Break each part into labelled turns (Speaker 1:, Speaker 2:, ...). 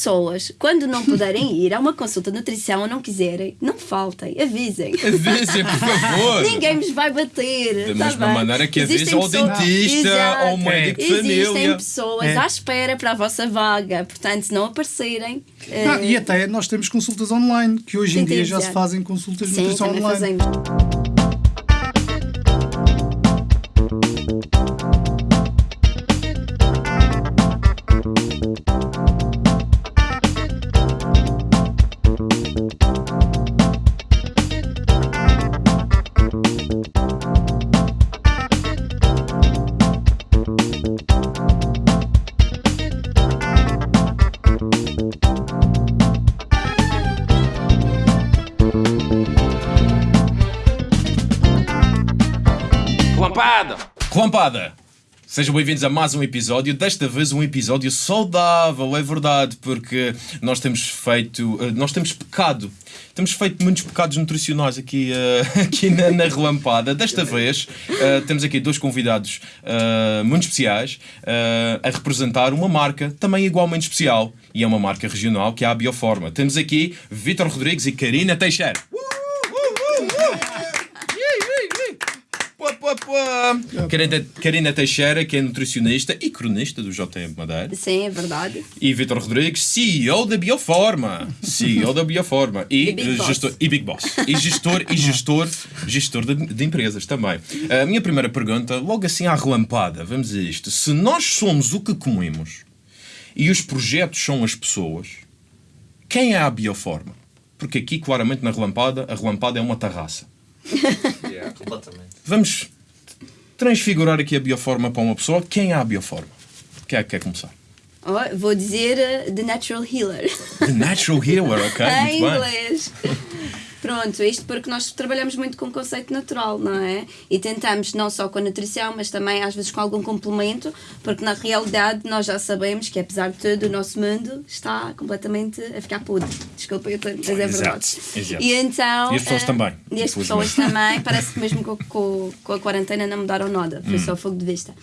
Speaker 1: pessoas, quando não puderem ir a uma consulta de nutrição ou não quiserem, não faltem, avisem.
Speaker 2: Avisem, por favor.
Speaker 1: Ninguém vos vai bater.
Speaker 2: Da
Speaker 1: tá
Speaker 2: mesma
Speaker 1: bem?
Speaker 2: maneira que
Speaker 1: Existem
Speaker 2: avisa ao dentista,
Speaker 1: Exato.
Speaker 2: ao médico de
Speaker 1: Existem
Speaker 2: família.
Speaker 1: pessoas
Speaker 3: É.
Speaker 1: à espera para a vossa vaga, portanto, se não aparecerem. eh,
Speaker 3: Ah, e até nós temos consultas online, que hoje em
Speaker 1: Sim,
Speaker 3: dia já se fazem consultas de
Speaker 1: Sim,
Speaker 3: nutrição online.
Speaker 1: fazemos.
Speaker 2: Relampada! Sejam bem-vindos a mais um episódio, desta vez um episódio saudável, é verdade, porque nós temos feito, eh, nós temos pecado, temos feito muitos pecados nutricionais aqui, eh, aqui na, na Relampada. Desta vez eh, temos aqui dois convidados eh, muito especiais a representar uma marca também igualmente especial, e é uma marca regional que é a Bioforma. Temos aqui Vítor Rodrigues e Karina Teixeira. Pá, pá, pá. Karina, Karina Teixeira, que é nutricionista e cronista do JM Madeira.
Speaker 1: Sim, é verdade.
Speaker 2: E Vitor Rodrigues, CEO da Bioforma. CEO da Bioforma. E,
Speaker 1: E Big
Speaker 2: eh,
Speaker 1: Boss.
Speaker 2: gestor, e Big Boss. E gestor, e gestor, gestor de, de empresas também. A minha primeira pergunta, logo assim à relampada, vamos a isto. Se nós somos o que comemos e os projetos são as pessoas, quem é a Bioforma? Porque aqui, claramente, na relampada, a relampada é uma terraça.
Speaker 4: Yeah, completamente.
Speaker 2: Vamos transfigurar aqui a bioforma para uma pessoa. Quem é a bioforma? Quem é que quer começar?
Speaker 1: Oh, vou dizer eh, The Natural Healer.
Speaker 2: The Natural Healer, ok?
Speaker 1: em
Speaker 2: Muito bem.
Speaker 1: inglês. Pronto, isto porque nós trabalhamos muito com conceito natural, não é? E tentamos não só com a nutrição, mas também às vezes com algum complemento, porque na realidade nós já sabemos que apesar de tudo o nosso mundo está completamente a ficar podre. Desculpa, eu mas é verdade.
Speaker 2: Exato, exato.
Speaker 1: E então.
Speaker 2: E as pessoas
Speaker 1: eh,
Speaker 2: também,
Speaker 1: E as pessoas também, parece que mesmo com, com, com a quarentena não mudaram nada,
Speaker 2: Hum.
Speaker 1: foi só fogo de vista.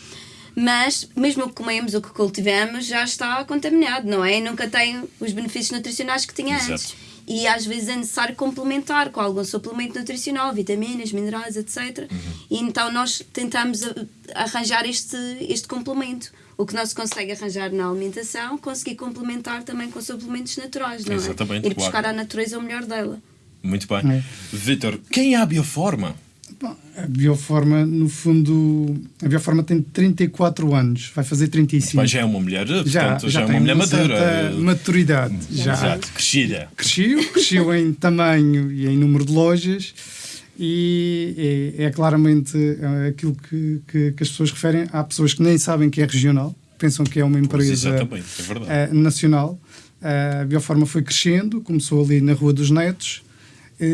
Speaker 1: Mas, mesmo o que comemos, o que cultivamos, já está contaminado, não é? E nunca tem os benefícios nutricionais que tinha
Speaker 2: Exato.
Speaker 1: antes. E às vezes é necessário complementar com algum suplemento nutricional, vitaminas, minerais, etc.
Speaker 2: Uhum.
Speaker 1: E então nós tentamos a- arranjar este, este complemento. O que não se consegue arranjar na alimentação, conseguir complementar também com suplementos naturais, não é?
Speaker 2: Exatamente,
Speaker 1: Ir buscar
Speaker 2: claro.
Speaker 1: à natureza o melhor dela.
Speaker 2: Muito bem.
Speaker 3: É.
Speaker 2: Vitor, quem é a bioforma?
Speaker 3: Bom, A Bioforma, no fundo, a Bioforma tem 34 anos, vai fazer 35.
Speaker 2: Mas já é uma mulher, portanto, já,
Speaker 3: já,
Speaker 2: é
Speaker 3: tem
Speaker 2: uma mulher madura.
Speaker 3: certa maturidade. Já
Speaker 2: Exato, crescida.
Speaker 3: cresceu, cresceu em tamanho e em número de lojas e é, é claramente eh, aquilo que, que, que as pessoas referem. Há pessoas que nem sabem que é regional, pensam que é uma empresa
Speaker 2: é
Speaker 3: eh, nacional. A Bioforma foi crescendo, começou ali na Rua dos Netos, eh,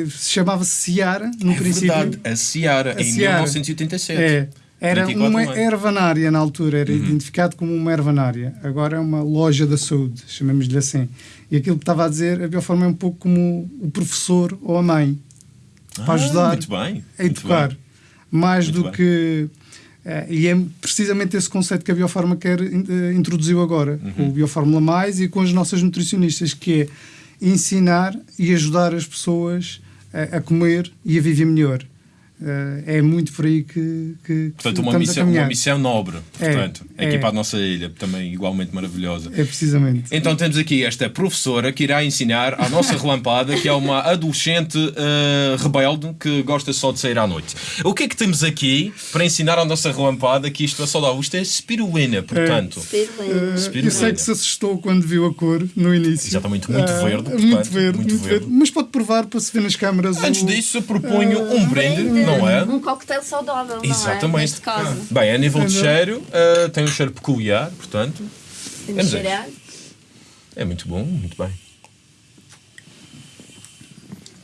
Speaker 3: chamava-se Ciara, no
Speaker 2: é
Speaker 3: princípio.
Speaker 2: verdade, a Ciara,
Speaker 3: A
Speaker 2: em
Speaker 3: Ciara.
Speaker 2: 1987.
Speaker 3: É. Era
Speaker 2: 24
Speaker 3: uma
Speaker 2: anos.
Speaker 3: ervanária na altura,
Speaker 2: Uhum.
Speaker 3: era identificado como uma ervanária. Agora é uma loja da saúde, chamemos-lhe assim. E aquilo que estava a dizer, a Bioforma é um pouco como o professor ou a mãe, para
Speaker 2: Ah,
Speaker 3: ajudar
Speaker 2: Muito bem.
Speaker 3: a educar. Mais
Speaker 2: Muito
Speaker 3: do
Speaker 2: bem.
Speaker 3: que. eh, e é precisamente esse conceito que a Bioforma quer eh, introduziu agora,
Speaker 2: Uhum.
Speaker 3: com o Biofórmula Mais e com as nossas nutricionistas, que é ensinar e ajudar as pessoas a, a comer e a viver melhor. Eh, é muito por aí que, que
Speaker 2: Portanto, uma missão, uma missão nobre,
Speaker 3: É,
Speaker 2: portanto, aqui
Speaker 3: é.
Speaker 2: para a nossa ilha, também igualmente maravilhosa.
Speaker 3: É precisamente.
Speaker 2: Então temos aqui esta professora que irá ensinar à nossa relampada, que é uma adolescente eh, rebelde que gosta só de sair à noite. O que é que temos aqui para ensinar à nossa relampada que isto é saudável? Isto é spirulina, portanto.
Speaker 1: Spirulina.
Speaker 3: Eh,
Speaker 2: Spirulina.
Speaker 3: eu sei que se assustou quando viu a cor no início.
Speaker 2: Exatamente, muito
Speaker 3: Ah,
Speaker 2: verde,
Speaker 3: muito
Speaker 2: portanto,
Speaker 3: verde,
Speaker 2: muito
Speaker 3: muito,
Speaker 2: verde.
Speaker 3: verde. Mas pode provar para se ver nas câmaras.
Speaker 2: Antes
Speaker 3: o-
Speaker 2: disso, proponho um brinde, não é?
Speaker 1: Um coquetel saudável, não é?
Speaker 2: Exatamente.
Speaker 1: Neste caso.
Speaker 2: Bem, a nível de cheiro, eh, tem um cheiro peculiar, portanto. Vamos
Speaker 1: cheirar.
Speaker 2: É muito bom, muito bem.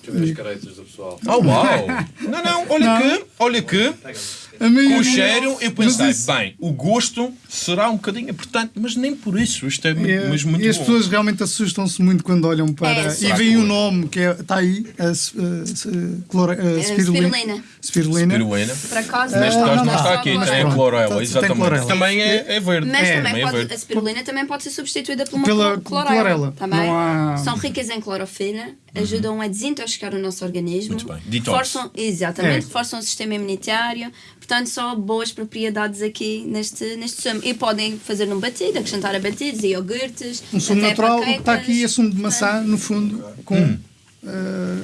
Speaker 4: Deixa eu ver as caretas do pessoal.
Speaker 2: Oh, uau! Não, não, olha que, olha que. Com o cheiro, eu pensei,
Speaker 3: isso-
Speaker 2: bem, o gosto será um bocadinho importante, mas nem por isso. Isto é, muito,
Speaker 3: É,
Speaker 2: mas muito
Speaker 3: e as
Speaker 2: bom.
Speaker 3: pessoas realmente assustam-se muito quando olham para.
Speaker 1: É,
Speaker 3: e veem o
Speaker 2: cor.
Speaker 3: nome que está aí, a, a, a a spirulina.
Speaker 1: spirulina.
Speaker 3: Spirulina.
Speaker 2: Spirulina.
Speaker 1: Por acaso,
Speaker 2: Neste
Speaker 3: Ah,
Speaker 2: caso
Speaker 3: não
Speaker 2: está aqui, tem a clorela, exatamente. Também é, é verde.
Speaker 1: Mas
Speaker 3: É,
Speaker 1: também
Speaker 2: é
Speaker 1: pode, a spirulina também pode ser substituída por uma
Speaker 3: Pela
Speaker 1: clor- clorela.
Speaker 3: clorela.
Speaker 1: Também.
Speaker 3: Não há-
Speaker 1: São ricas em clorofila, ajudam a desintoxicar o nosso organismo.
Speaker 2: Muito bem. Detox.
Speaker 1: Reforçam, exatamente,
Speaker 3: É.
Speaker 1: reforçam o sistema imunitário. Portanto, só boas propriedades aqui neste, neste sumo. E podem fazer num batido, acrescentar a batidos e iogurtes.
Speaker 3: Um sumo natural, o que está aqui é sumo de maçã, no fundo, com,
Speaker 2: Hum.
Speaker 3: eh,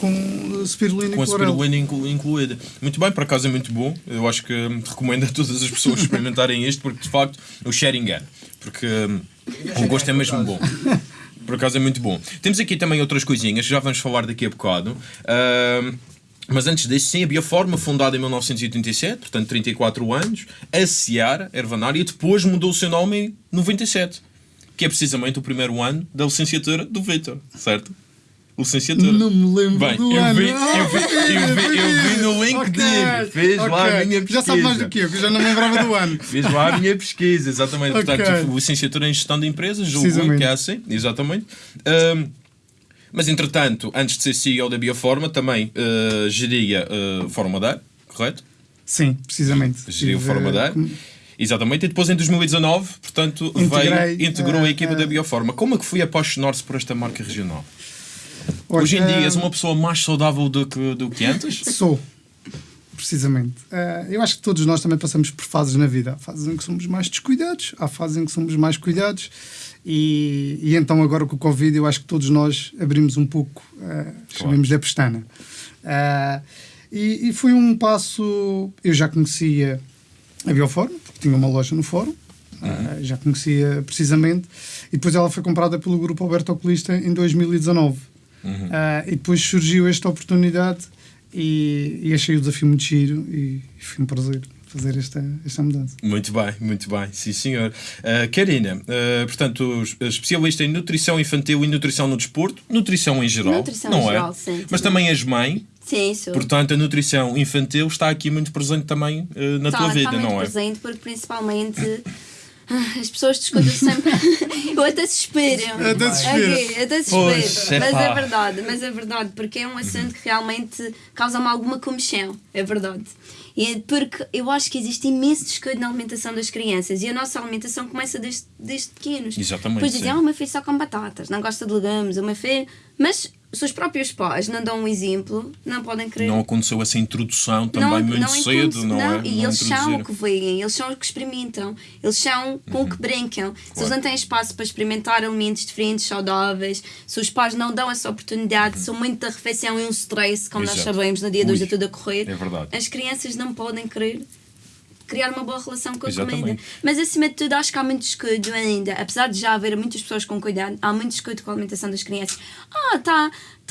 Speaker 3: com spirulina
Speaker 2: Com
Speaker 3: e
Speaker 2: a spirulina inclu- incluída. Muito bem, por acaso é muito bom. Eu acho que hum, recomendo a todas as pessoas experimentarem isto, porque de facto o share engana. Porque hum, o gosto é mesmo bom. Por acaso é muito bom. Temos aqui também outras coisinhas, já vamos falar daqui a bocado. Hum, mas antes disso, sim, a Bioforma, fundada em 1987, portanto 34 anos, a Seara, Ervanar, e depois mudou o seu nome em 97, que é precisamente o primeiro ano da licenciatura do Vitor, certo? Licenciatura.
Speaker 3: Não me lembro
Speaker 2: Bem,
Speaker 3: do
Speaker 2: eu
Speaker 3: ano.
Speaker 2: vi, eu vi, eu vi, eu vi no LinkedIn,
Speaker 3: Ok,
Speaker 2: fez lá a minha pesquisa.
Speaker 3: Já sabe mais do que eu, que eu já não me lembrava do ano.
Speaker 2: Fiz lá a minha pesquisa, exatamente.
Speaker 3: Ok.
Speaker 2: Portanto, licenciatura em gestão de empresas, julgo que é assim, exatamente. Ahm, mas entretanto, antes de ser CEO da Bioforma, também ah, geria uh, Forma Dar, correto?
Speaker 3: Sim, precisamente.
Speaker 2: Geria o
Speaker 3: Tive,
Speaker 2: Forma Dar.
Speaker 3: eh,
Speaker 2: Exatamente, e depois em 2019, portanto, veio,
Speaker 3: Integrei,
Speaker 2: integrou a
Speaker 3: eh,
Speaker 2: equipa
Speaker 3: eh,
Speaker 2: da Bioforma. Como é que foi apaixonar-se por esta marca regional? Hoje em dia és uma pessoa mais saudável do que, do que antes?
Speaker 3: Sou. Precisamente. Eh, eu acho que todos nós também passamos por fases na vida. Há fases em que somos mais descuidados, há fases em que somos mais cuidados. E, e então, agora com o Covid, eu acho que todos nós abrimos um pouco, uh, chamemos-lhe a pestana. Eh, e, e foi um passo. Eu já conhecia a Bioforma, porque tinha uma loja no fórum, eh, já conhecia precisamente. E depois ela foi comprada pelo grupo Alberto Oculista em 2019. Ah, e depois surgiu esta oportunidade e, e achei o desafio muito giro e, e foi um prazer fazer esta, esta mudança.
Speaker 2: Muito bem, muito bem, sim senhor. Uh, Karina, uh, portanto, es- especialista em nutrição infantil e nutrição no desporto, nutrição em geral,
Speaker 1: Nutrição
Speaker 2: não
Speaker 1: em
Speaker 2: é?
Speaker 1: geral, sim,
Speaker 2: Mas
Speaker 1: também.
Speaker 2: és mãe,
Speaker 1: Sim, sou.
Speaker 2: portanto a nutrição infantil está aqui muito presente também uh, na
Speaker 1: Tá-
Speaker 2: tua vida, não é?
Speaker 1: presente porque principalmente as pessoas discutem sempre. Eu até.
Speaker 3: Até suspiro.
Speaker 1: Ok, até
Speaker 2: Pois,
Speaker 1: suspiro.
Speaker 2: é
Speaker 1: Mas é verdade, mas é verdade, porque é um assunto que realmente causa-me alguma comichão. É verdade. E é porque eu acho que existe imenso descuido na alimentação das crianças e a nossa alimentação começa desde, desde pequenos.
Speaker 2: Exatamente,
Speaker 1: Depois dizem, ah, o meu filho só come batatas, não gosta de legumes, o meu filho. Mas se os próprios pais não dão um exemplo, não podem querer
Speaker 2: Não aconteceu essa introdução também muito cedo,
Speaker 1: introduzi-
Speaker 2: não, é?
Speaker 1: E
Speaker 2: Não
Speaker 1: eles são o que veem, eles são o que experimentam, eles são com o que brincam. Se eles
Speaker 2: Claro.
Speaker 1: não têm espaço para experimentar alimentos diferentes, saudáveis, se os pais não dão essa oportunidade, são muito da refeição e um stress, como nós
Speaker 2: Exato.
Speaker 1: sabemos, no dia de hoje é tudo a correr,
Speaker 2: é verdade.
Speaker 1: as crianças não podem querer criar uma boa relação com a
Speaker 2: Exatamente.
Speaker 1: comida. Mas acima de tudo, acho que há muito descuido ainda. Apesar de já haver muitas pessoas com cuidado, há muito descuido com a alimentação das crianças. Ah,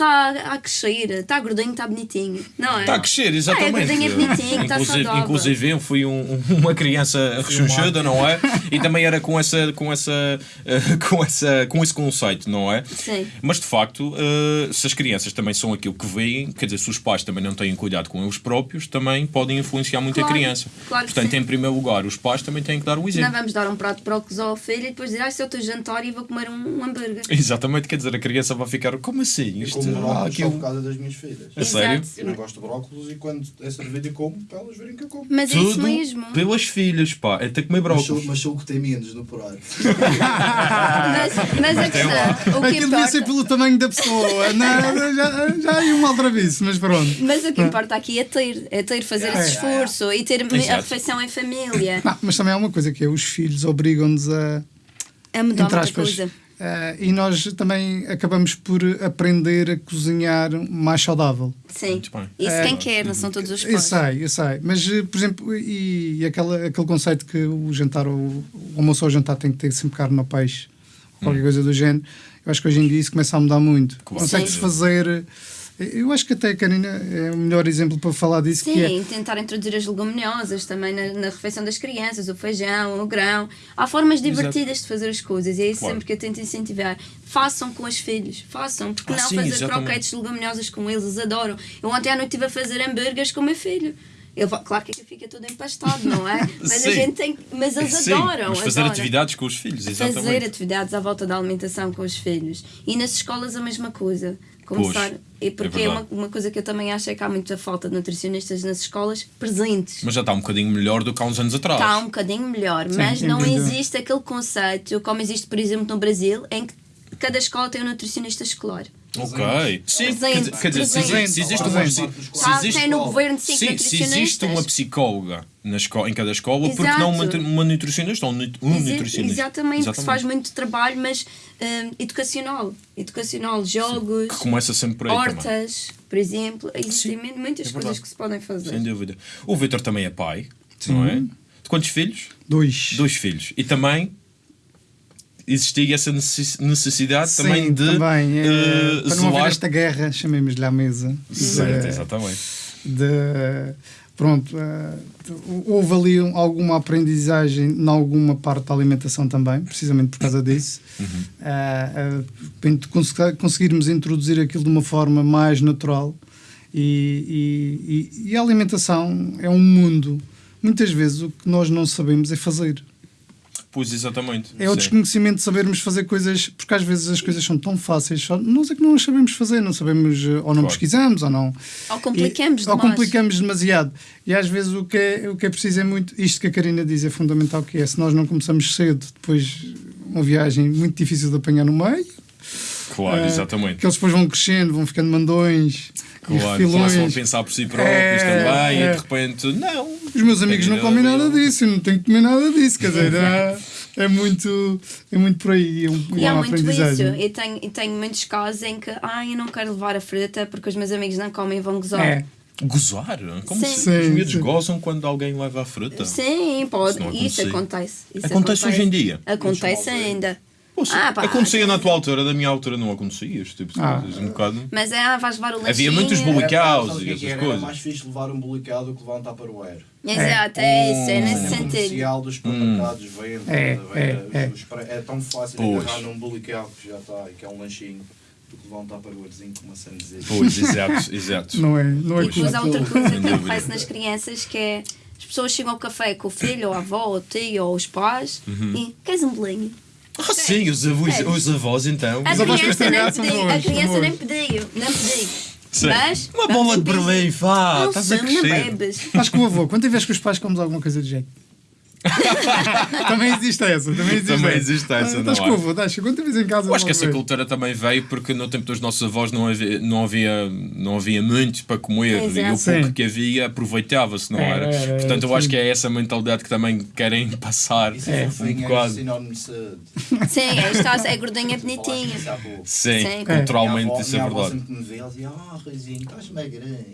Speaker 1: está tá a crescer, está gordinho, está bonitinho. Não é?
Speaker 2: Está a crescer, exatamente.
Speaker 1: Ah, é gordinho, é bonitinho, está
Speaker 2: inclusive, inclusive eu fui um- um- uma criança rechonchuda, não é? E também era com essa, com essa, eh, com essa, com esse conceito, não é?
Speaker 1: Sim.
Speaker 2: Mas de facto, eh, se as crianças também são aquilo que veem, quer dizer, se os pais também não têm cuidado com eles próprios, também podem influenciar muito
Speaker 1: Claro,
Speaker 2: a criança.
Speaker 1: claro que
Speaker 2: Portanto,
Speaker 1: sim.
Speaker 2: em primeiro lugar, os pais também têm que dar o
Speaker 1: Não
Speaker 2: exemplo.
Speaker 1: vamos dar um prato de brócolis ao filho e depois dizer, ah, esse é o teu jantar e vou comer um, um hambúrguer.
Speaker 2: Exatamente, quer dizer, a criança vai ficar, como assim? Isto, ah,
Speaker 5: brócolis só por causa das minhas filhas.
Speaker 2: A sério?
Speaker 5: Eu não gosto de brócolis e quando é servido eu como, para elas verem que eu como.
Speaker 1: Mas é isso
Speaker 2: Tudo
Speaker 1: mesmo.
Speaker 2: pelas filhas, pá. É ter que comer brócolis.
Speaker 5: mas sou o que tem menos no porar.
Speaker 1: Mas, mas a questão, o que
Speaker 3: Aquilo devia ser
Speaker 1: importa,
Speaker 3: pelo tamanho da pessoa. não, já, já aí um aldrabice, mas pronto.
Speaker 1: mas o que importa aqui é ter, é ter, fazer esse esforço e ter a
Speaker 2: Exato.
Speaker 1: refeição em família.
Speaker 3: Não, mas também há uma coisa que é os filhos obrigam-nos a.
Speaker 1: É mudar muita coisa.
Speaker 3: Eh, e nós também acabamos por aprender a cozinhar mais saudável.
Speaker 1: Sim. Isso quem quer, não são todos os
Speaker 3: Eu
Speaker 1: pais.
Speaker 3: sei, eu sei. Mas, eh, por exemplo, e, e aquela, aquele conceito que o jantar, o, o almoço ou o jantar tem que ter sempre carne ou peixe, ou qualquer coisa do género, eu acho que hoje em dia isso começa a mudar muito. Consegue-se fazer. Eu acho que até a Karina é o melhor exemplo para falar disso, que é
Speaker 1: Sim, tentar introduzir as leguminosas também na, na refeição das crianças, o feijão, o grão. Há formas divertidas de fazer as coisas e é isso
Speaker 2: Claro.
Speaker 1: sempre que eu tento incentivar. Façam com os filhos, façam, porque
Speaker 2: Ah,
Speaker 1: não
Speaker 2: sim,
Speaker 1: fazer
Speaker 2: exatamente.
Speaker 1: croquetes leguminosas com eles, eles adoram. Eu ontem à noite estive a fazer hambúrgueres com o meu filho. Eu, vou- claro que fica tudo empastado, não é? Mas a
Speaker 2: Sim.
Speaker 1: gente tem. Mas eles
Speaker 2: Sim,
Speaker 1: adoram.
Speaker 2: mas fazer
Speaker 1: adoram.
Speaker 2: atividades com os filhos, exatamente.
Speaker 1: Fazer atividades à volta da alimentação com os filhos. E nas escolas a mesma coisa. Começar.
Speaker 2: Pois,
Speaker 1: e porque
Speaker 2: é
Speaker 1: é, uma, uma coisa que eu também acho é que há muita falta de nutricionistas nas escolas presentes.
Speaker 2: Mas já está um bocadinho melhor do que há uns anos atrás.
Speaker 1: Está um bocadinho melhor, mas
Speaker 3: sem
Speaker 1: não existe aquele conceito, como existe, por exemplo, no Brasil, em que cada escola tem um nutricionista escolar.
Speaker 2: Ok. Sim, quer
Speaker 1: Presente,
Speaker 2: dizer, quer dizer, se
Speaker 1: presente.
Speaker 2: se existe uma se existe-
Speaker 1: no governo
Speaker 2: Sim, se existe uma psicóloga na escola, em cada escola, porque não uma,
Speaker 1: Exato.
Speaker 2: uma nutricionista ou um nutricionista?
Speaker 1: Exatamente, que se faz muito trabalho, mas hum, educacional. Educacional, jogos,
Speaker 2: Que começa sempre por aí também.
Speaker 1: hortas, por exemplo. Existem muitas
Speaker 2: é
Speaker 1: coisas que se podem fazer.
Speaker 2: Sem dúvida. O Vitor também é pai, não é? De quantos filhos?
Speaker 3: Dois.
Speaker 2: Dois filhos. E também existia essa necess- necessidade
Speaker 3: Sim,
Speaker 2: também de
Speaker 3: também, é,
Speaker 2: eh,
Speaker 3: para não haver esta guerra, chamemos-lhe à mesa.
Speaker 2: Certo,
Speaker 3: de-
Speaker 2: exatamente.
Speaker 3: de pronto eh, houve ali um- alguma aprendizagem em alguma parte da alimentação também precisamente por causa disso int- cons- conseguirmos introduzir aquilo de uma forma mais natural e, e- e- e a alimentação é um mundo muitas vezes o que nós não sabemos é fazer
Speaker 2: Pois, exatamente.
Speaker 3: é o desconhecimento de sabermos fazer coisas, porque às vezes as coisas são tão fáceis, só nós é que não as sabemos fazer, não sabemos, eh, ou não
Speaker 2: Claro.
Speaker 3: pesquisamos, ou não.
Speaker 1: Ou complicamos
Speaker 3: E- Ou complicamos demasiado. E às vezes o que, é, o que é preciso é muito, isto que a Karina diz é fundamental, que é, se nós não começamos cedo, depois uma viagem muito difícil de apanhar no meio,
Speaker 2: Claro,
Speaker 3: eh,
Speaker 2: exatamente.
Speaker 3: que eles depois vão crescendo, vão ficando mandões,
Speaker 2: Claro, começam a pensar por si próprios
Speaker 3: É,
Speaker 2: também
Speaker 3: é.
Speaker 2: e de repente, não.
Speaker 3: Os meus amigos não comem
Speaker 2: nada
Speaker 3: disso, eu não tenho que comer nada disso, quer dizer, é, é muito, é muito por aí, é, um,
Speaker 1: E
Speaker 3: é
Speaker 1: há
Speaker 3: uma
Speaker 1: muito isso.
Speaker 3: aprendizagem.
Speaker 1: E tenho, e tenho muitos casos em que, ai, eu não quero levar a fruta porque os meus amigos não comem e vão gozar.
Speaker 3: É.
Speaker 2: Gozar? Como
Speaker 1: Sim.
Speaker 2: se os
Speaker 3: Sim,
Speaker 2: miúdos
Speaker 3: sim.
Speaker 2: gozam quando alguém leva a fruta?
Speaker 1: Sim, pode.
Speaker 2: Isso não
Speaker 1: Isso acontece.
Speaker 2: Acontece hoje em dia?
Speaker 1: Acontece ainda.
Speaker 2: Poxa,
Speaker 1: Ah, pá.
Speaker 2: acontecia na tua altura, da minha altura não acontecia este tipo de
Speaker 3: Ah.
Speaker 2: coisas. Um bocado.
Speaker 1: Mas é, ah, vais levar o lanchinho.
Speaker 2: Havia muitos
Speaker 5: Era-
Speaker 2: bulicaus
Speaker 5: o
Speaker 2: e
Speaker 5: é
Speaker 2: essas
Speaker 5: era? Era
Speaker 2: coisas.
Speaker 5: mais fixe levar um bulicado do que levar um tupperware.
Speaker 1: Exato, é isso, é
Speaker 2: Hum.
Speaker 1: nesse
Speaker 5: A
Speaker 1: sentido.
Speaker 5: comercial dos supermercados vende.
Speaker 3: É, é, é.
Speaker 5: Pre- é tão fácil
Speaker 2: Pois.
Speaker 5: agarrar num bulicado que já está e que é um lanchinho do que levar um tupperwarezinho com uma sandezinha.
Speaker 2: Pois, exato, exato.
Speaker 3: Não é, não é
Speaker 1: depois há outra coisa que acontece nas crianças que é as pessoas chegam ao café com o filho, ou a avó, ou o tio, ou os pais
Speaker 2: Uhum.
Speaker 1: e queres um bolinho?
Speaker 2: Ah, sim, os avós,
Speaker 1: É.
Speaker 2: os avós então.
Speaker 1: A
Speaker 3: Os avós
Speaker 1: criança,
Speaker 3: que
Speaker 1: nem
Speaker 3: estragaram
Speaker 1: pediu, a criança nem pediu, não pediu.
Speaker 2: Sim.
Speaker 1: Mas,
Speaker 2: Uma bola de Berlim, vá,
Speaker 1: Não,
Speaker 2: estás a
Speaker 1: sim, não
Speaker 2: crescer.
Speaker 1: bebes.
Speaker 3: Acho que o avô, quando tiveres com os pais, comes alguma coisa de jeito. também existe essa, também existe
Speaker 2: Também
Speaker 3: essa.
Speaker 2: existe essa,
Speaker 3: Ah,
Speaker 2: não
Speaker 3: Estás
Speaker 2: é?
Speaker 3: em casa.
Speaker 2: Eu acho que essa
Speaker 3: vês.
Speaker 2: cultura também veio porque no tempo dos nossos avós não havia, não havia, não havia muito para comer
Speaker 1: Exato.
Speaker 2: e o pouco
Speaker 3: Sim.
Speaker 2: que havia aproveitava-se, não
Speaker 3: Era,
Speaker 2: era?
Speaker 3: era,
Speaker 2: Portanto, eu
Speaker 3: sim.
Speaker 2: acho que é essa mentalidade que também querem passar
Speaker 5: Isso é é sinónimo de saúde.
Speaker 1: Sim, é, está, é gordinha bonitinha.
Speaker 2: Sim,
Speaker 1: Sim.
Speaker 2: culturalmente
Speaker 5: Minha avó-
Speaker 2: isso é verdade.
Speaker 5: sempre me vê, ela dizia, ah, Ruizinho, estás magrinho.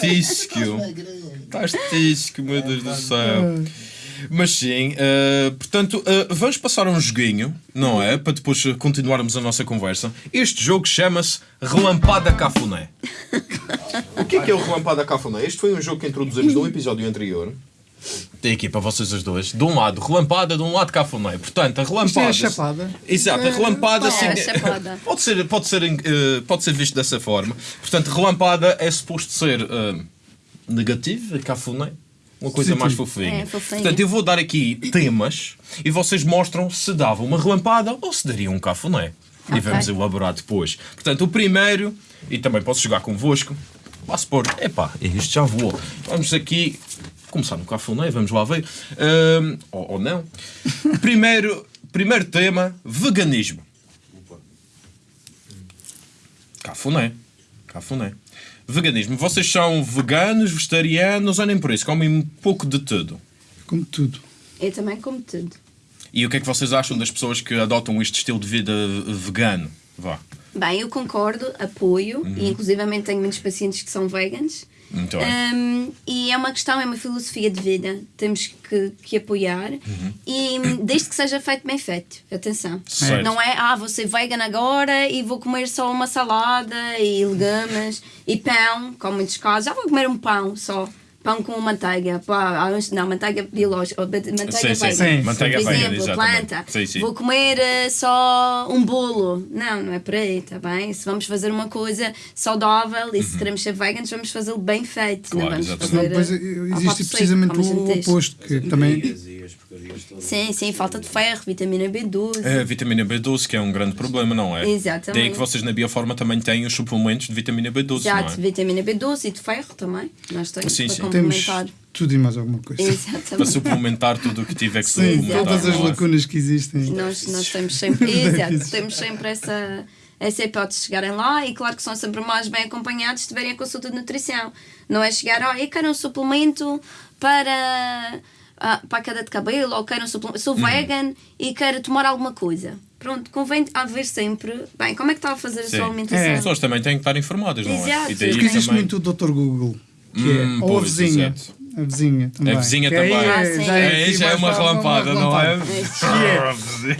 Speaker 2: Tisco.
Speaker 5: estás magrinho.
Speaker 2: Estás tisco, meu Deus do céu. Mas sim, eh, portanto, eh, vamos passar a um joguinho, não é? Para depois eh, continuarmos a nossa conversa. Este jogo chama-se Relampada Cafuné. o que é que é o Relampada Cafuné? Este foi um jogo que introduzimos no episódio anterior. Tem aqui para vocês as duas. De um lado relampada, de um lado cafuné. Portanto, a
Speaker 3: Isto é
Speaker 2: relampada.
Speaker 3: a chapada.
Speaker 2: Exato, a relampada
Speaker 1: É, a chapada.
Speaker 2: pode ser, pode, ser, pode ser visto dessa forma. Portanto, relampada é suposto ser negativo, cafuné. Uma coisa
Speaker 3: Positivo.
Speaker 2: mais fofinha.
Speaker 1: É, fofinha.
Speaker 2: Portanto, eu vou dar aqui temas e vocês mostram se dava uma relampada ou se daria um cafuné. E
Speaker 1: Ok.
Speaker 2: vamos elaborar depois. Portanto, o primeiro, e também posso jogar convosco, passo por. Epá, isto já voou. Vamos aqui começar no cafuné, vamos lá ver. Ahm, ou, ou não. Primeiro, primeiro tema: veganismo. Cafuné. Cafuné. Veganismo. Vocês são veganos, vegetarianos ou nem por isso? Comem um pouco de tudo.
Speaker 3: Como tudo.
Speaker 1: Eu também como tudo.
Speaker 2: E o que é que vocês acham das pessoas que adotam este estilo de vida vegano? Vá.
Speaker 1: Bem, eu concordo, apoio,
Speaker 2: Uhum.
Speaker 1: e inclusivamente tenho muitos pacientes que são veganos.
Speaker 2: Muito bem.
Speaker 1: Um, e é uma questão, é uma filosofia de vida. Temos que, que apoiar
Speaker 2: Uhum.
Speaker 1: e desde que seja feito bem feito. Atenção.
Speaker 2: Certo.
Speaker 1: Não é, ah, vou ser vegan agora e vou comer só uma salada e legumes e pão, como muitos casos. Já vou comer um pão só. Pão com manteiga, pá, não, manteiga biológica, manteiga
Speaker 2: Sim, sim,
Speaker 1: vegan.
Speaker 3: sim.
Speaker 2: Manteiga
Speaker 1: Por
Speaker 2: vegan,
Speaker 1: exemplo,
Speaker 2: exatamente.
Speaker 1: planta.
Speaker 2: Sim, sim.
Speaker 1: Vou comer eh, só um bolo. Não, não é por aí, está bem? Se vamos fazer uma coisa saudável e se queremos ser veganos, vamos fazê-lo bem feito.
Speaker 2: Uhum. Claro,
Speaker 1: não vamos
Speaker 2: exatamente.
Speaker 1: Fazer.
Speaker 3: depois
Speaker 1: eh, ao
Speaker 3: existe
Speaker 1: seco,
Speaker 3: precisamente o oposto, que também
Speaker 5: as porcarias todas.
Speaker 1: Sim, sim, falta de ferro, vitamina B12.
Speaker 2: A vitamina B12, que é um grande problema, não é?
Speaker 1: Exatamente.
Speaker 2: Daí que vocês na Bioforma também têm os suplementos de vitamina B12,
Speaker 1: Exato,
Speaker 2: não é?
Speaker 1: vitamina B12 e de ferro também. Nós temos
Speaker 2: Sim,
Speaker 1: para
Speaker 2: sim.
Speaker 3: temos
Speaker 1: complementar.
Speaker 3: tudo e mais alguma coisa.
Speaker 2: Para
Speaker 1: Exatamente.
Speaker 2: suplementar tudo o que tiver que
Speaker 3: Sim,
Speaker 2: suplementar.
Speaker 3: todas as
Speaker 2: é?
Speaker 3: lacunas que existem.
Speaker 1: Nós, nós temos sempre, exato, temos sempre essa, essa hipótese de chegarem lá e claro que são sempre mais bem acompanhados se tiverem a consulta de nutrição. Não é chegar, ó, eu quero um suplemento para, ah, para a queda de cabelo ou quero um suplemento, sou vegan e quero tomar alguma coisa. Pronto, convém haver sempre, bem, como é que está a fazer a
Speaker 2: Sim.
Speaker 1: sua alimentação?
Speaker 2: As pessoas também têm que estar informadas, não é?
Speaker 1: Exato.
Speaker 2: E daí
Speaker 3: Porque existe
Speaker 2: também-
Speaker 3: muito o Dr. Google, que
Speaker 2: Hum,
Speaker 3: é, ou a vizinha.
Speaker 2: exato.
Speaker 3: A vizinha também.
Speaker 2: A vizinha
Speaker 3: Que aí
Speaker 2: também.
Speaker 3: é-
Speaker 1: Ah,
Speaker 3: já é
Speaker 2: Aí já é uma relampada, não é?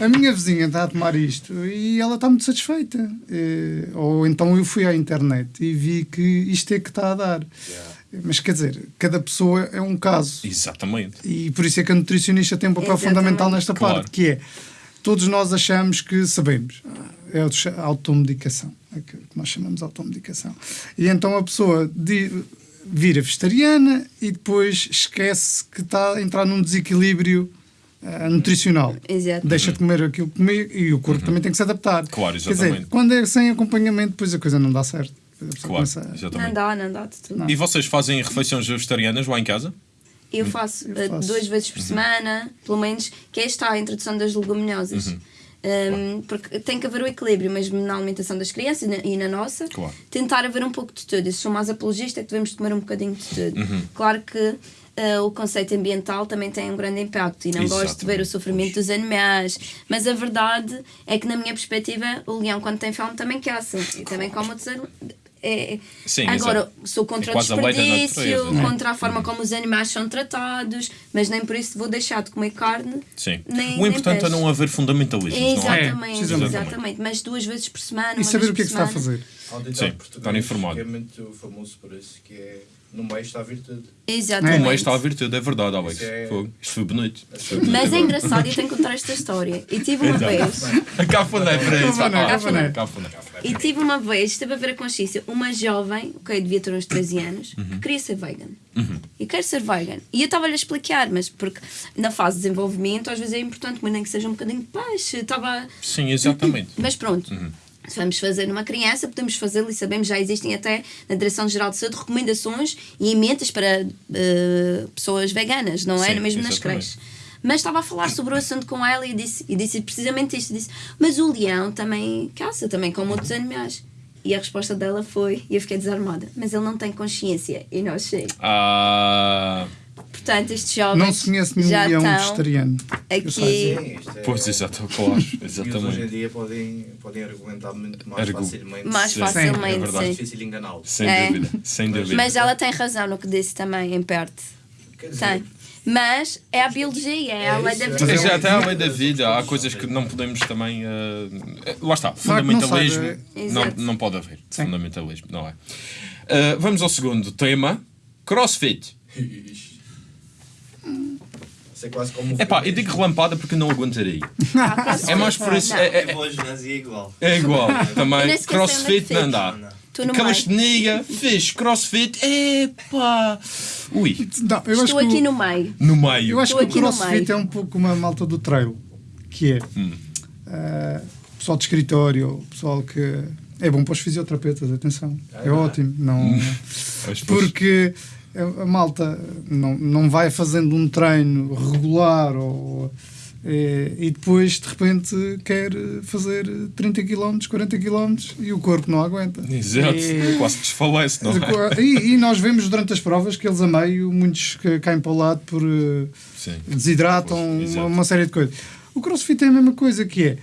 Speaker 3: É, A minha vizinha está a tomar isto e ela está muito satisfeita. Eh, Ou então eu fui à internet e vi que isto é que está a dar. Mas quer dizer, cada pessoa é um caso.
Speaker 2: Exatamente.
Speaker 3: E por isso é que a nutricionista tem um papel
Speaker 1: Exatamente.
Speaker 3: fundamental nesta
Speaker 2: Claro.
Speaker 3: parte, que é todos nós achamos que sabemos. É a automedicação, é que nós chamamos de automedicação. E então a pessoa di- vira vegetariana e depois esquece que está a entrar num desequilíbrio ah, nutricional.
Speaker 1: Exato.
Speaker 3: Deixa de comer aquilo que comia e o corpo também tem que se adaptar.
Speaker 2: Uhum. Claro,
Speaker 3: Quer dizer,
Speaker 2: exatamente.
Speaker 3: quando é sem acompanhamento, depois a coisa não dá certo.
Speaker 2: Claro,
Speaker 3: a-
Speaker 1: Não
Speaker 2: exatamente.
Speaker 1: dá, não dá de tudo.
Speaker 2: E vocês fazem refeições vegetarianas lá em casa?
Speaker 1: Eu faço,
Speaker 3: Eu
Speaker 1: eh,
Speaker 3: faço.
Speaker 1: duas vezes por semana, pelo menos, que é esta a introdução das leguminosas. Um, porque tem que haver o equilíbrio, mesmo na alimentação das crianças e na, e na nossa,
Speaker 2: Claro.
Speaker 1: tentar haver um pouco de tudo. Eu sou mais apologista que devemos comer um bocadinho de tudo. Claro que eh, o conceito ambiental também tem um grande impacto e não gosto de ver o
Speaker 2: Exatamente.
Speaker 1: sofrimento dos animais, mas a verdade é que, na minha perspectiva, o leão, quando tem fome, também caça e também come outros animais. É,
Speaker 2: Sim,
Speaker 1: Agora,
Speaker 2: exato.
Speaker 1: sou contra
Speaker 2: É
Speaker 1: o
Speaker 2: a
Speaker 1: desperdício,
Speaker 2: natureza, não é?
Speaker 1: contra a forma como os animais são tratados, mas nem por isso vou deixar de comer carne.
Speaker 2: Sim.
Speaker 1: Nem,
Speaker 2: o importante
Speaker 1: nem
Speaker 2: é não haver fundamentalismos, não é?
Speaker 1: Exatamente, exatamente. Mas duas vezes por semana.
Speaker 3: E
Speaker 1: uma
Speaker 3: saber
Speaker 1: vez
Speaker 3: o que é que se está a fazer.
Speaker 5: Há um ditado
Speaker 2: Sim,
Speaker 5: português
Speaker 2: estar informado.
Speaker 5: Que é muito famoso por isso, que é no meio está a virtude.
Speaker 1: Exatamente.
Speaker 2: O meio está a virtude, é verdade, Alex.
Speaker 5: Isso é-.
Speaker 2: Isto foi bonito. Isto foi bonito
Speaker 1: Mas é engraçado e eu tenho que contar esta história. E tive uma
Speaker 2: Então.
Speaker 1: vez,
Speaker 2: A cafuné para isso.
Speaker 3: Cafuné,
Speaker 1: e tive uma vez, esteve a ver a consciência, uma jovem, ok, devia ter uns 13 anos,
Speaker 2: Uhum.
Speaker 1: que queria ser vegan. E quer ser vegan. E eu estava-lhe a explicar, mas porque na fase de desenvolvimento às vezes é importante, mas nem que seja um bocadinho de peixe. Estava
Speaker 2: Sim, exatamente.
Speaker 1: Mas pronto. Se vamos fazer numa criança, podemos fazê-lo e sabemos, já existem até na Direção-Geral de Saúde recomendações e emendas para eh, pessoas veganas, não é?
Speaker 2: Sim,
Speaker 1: Mesmo nas creches. Mas estava a falar sobre o assunto com ela e disse, e disse precisamente isto: disse, Mas o leão também caça, também como outros animais. E a resposta dela foi, e eu fiquei desarmada, mas ele não tem consciência e nós sei.
Speaker 2: Ah,
Speaker 1: Portanto, estes jovens
Speaker 3: Não se conhece nenhum
Speaker 1: já
Speaker 3: leão
Speaker 1: estão
Speaker 3: vegetariano.
Speaker 1: aqui.
Speaker 5: Sim, isto é-
Speaker 2: pois, exato, claro.
Speaker 5: E eles hoje em
Speaker 2: Exatamente.
Speaker 5: dia podem, podem argumentar muito mais
Speaker 2: Argu-
Speaker 5: facilmente.
Speaker 1: Mais
Speaker 2: Sim,
Speaker 1: facilmente,
Speaker 2: é verdade.
Speaker 5: É
Speaker 1: sim.
Speaker 5: difícil enganá-los.
Speaker 2: Sem
Speaker 1: É.
Speaker 2: dúvida. Sem dúvida.
Speaker 1: Mas ela tem razão no que disse também, em parte.
Speaker 5: Quer dizer,
Speaker 1: Tem. Mas é a biologia, é a lei da
Speaker 2: Mas
Speaker 1: vida.
Speaker 2: é até à lei da vida, há coisas que não podemos também. eh, lá está,
Speaker 3: não
Speaker 2: fundamentalismo não,
Speaker 1: Exato.
Speaker 2: não pode haver.
Speaker 3: Sim.
Speaker 2: Fundamentalismo, não é? Eh, vamos ao segundo tema: crossfit.
Speaker 5: É quase como.
Speaker 2: Epá, eu digo relampada porque não aguentarei. É mais por isso. É, é-
Speaker 4: e é igual.
Speaker 2: é igual. Também. Crossfit
Speaker 1: é que
Speaker 2: não dá.
Speaker 1: no
Speaker 2: Calistenia, fiz crossfit, epá! Ui,
Speaker 3: Não, eu acho
Speaker 1: Estou
Speaker 3: que o-
Speaker 1: aqui no meio.
Speaker 2: no meio.
Speaker 3: Eu acho
Speaker 1: Estou
Speaker 3: que o
Speaker 1: aqui
Speaker 3: crossfit é um pouco uma malta do trail, que é
Speaker 2: Hum.
Speaker 3: ah, pessoal de escritório, pessoal que é bom para os fisioterapeutas, atenção, é ótimo, não,
Speaker 2: Pois, pois.
Speaker 3: porque a malta não, não vai fazendo um treino regular ou, eh, e depois de repente quer fazer 30 km, 40 km e o corpo não aguenta.
Speaker 2: Exato,
Speaker 3: E-
Speaker 2: quase desfalece, não é?
Speaker 3: e, e nós vemos durante as provas que eles a meio, muitos que caem para o lado por eh,
Speaker 2: Sim.
Speaker 3: desidratam,
Speaker 2: Pois,
Speaker 3: uma, uma série de coisas. O crossfit é a mesma coisa que é.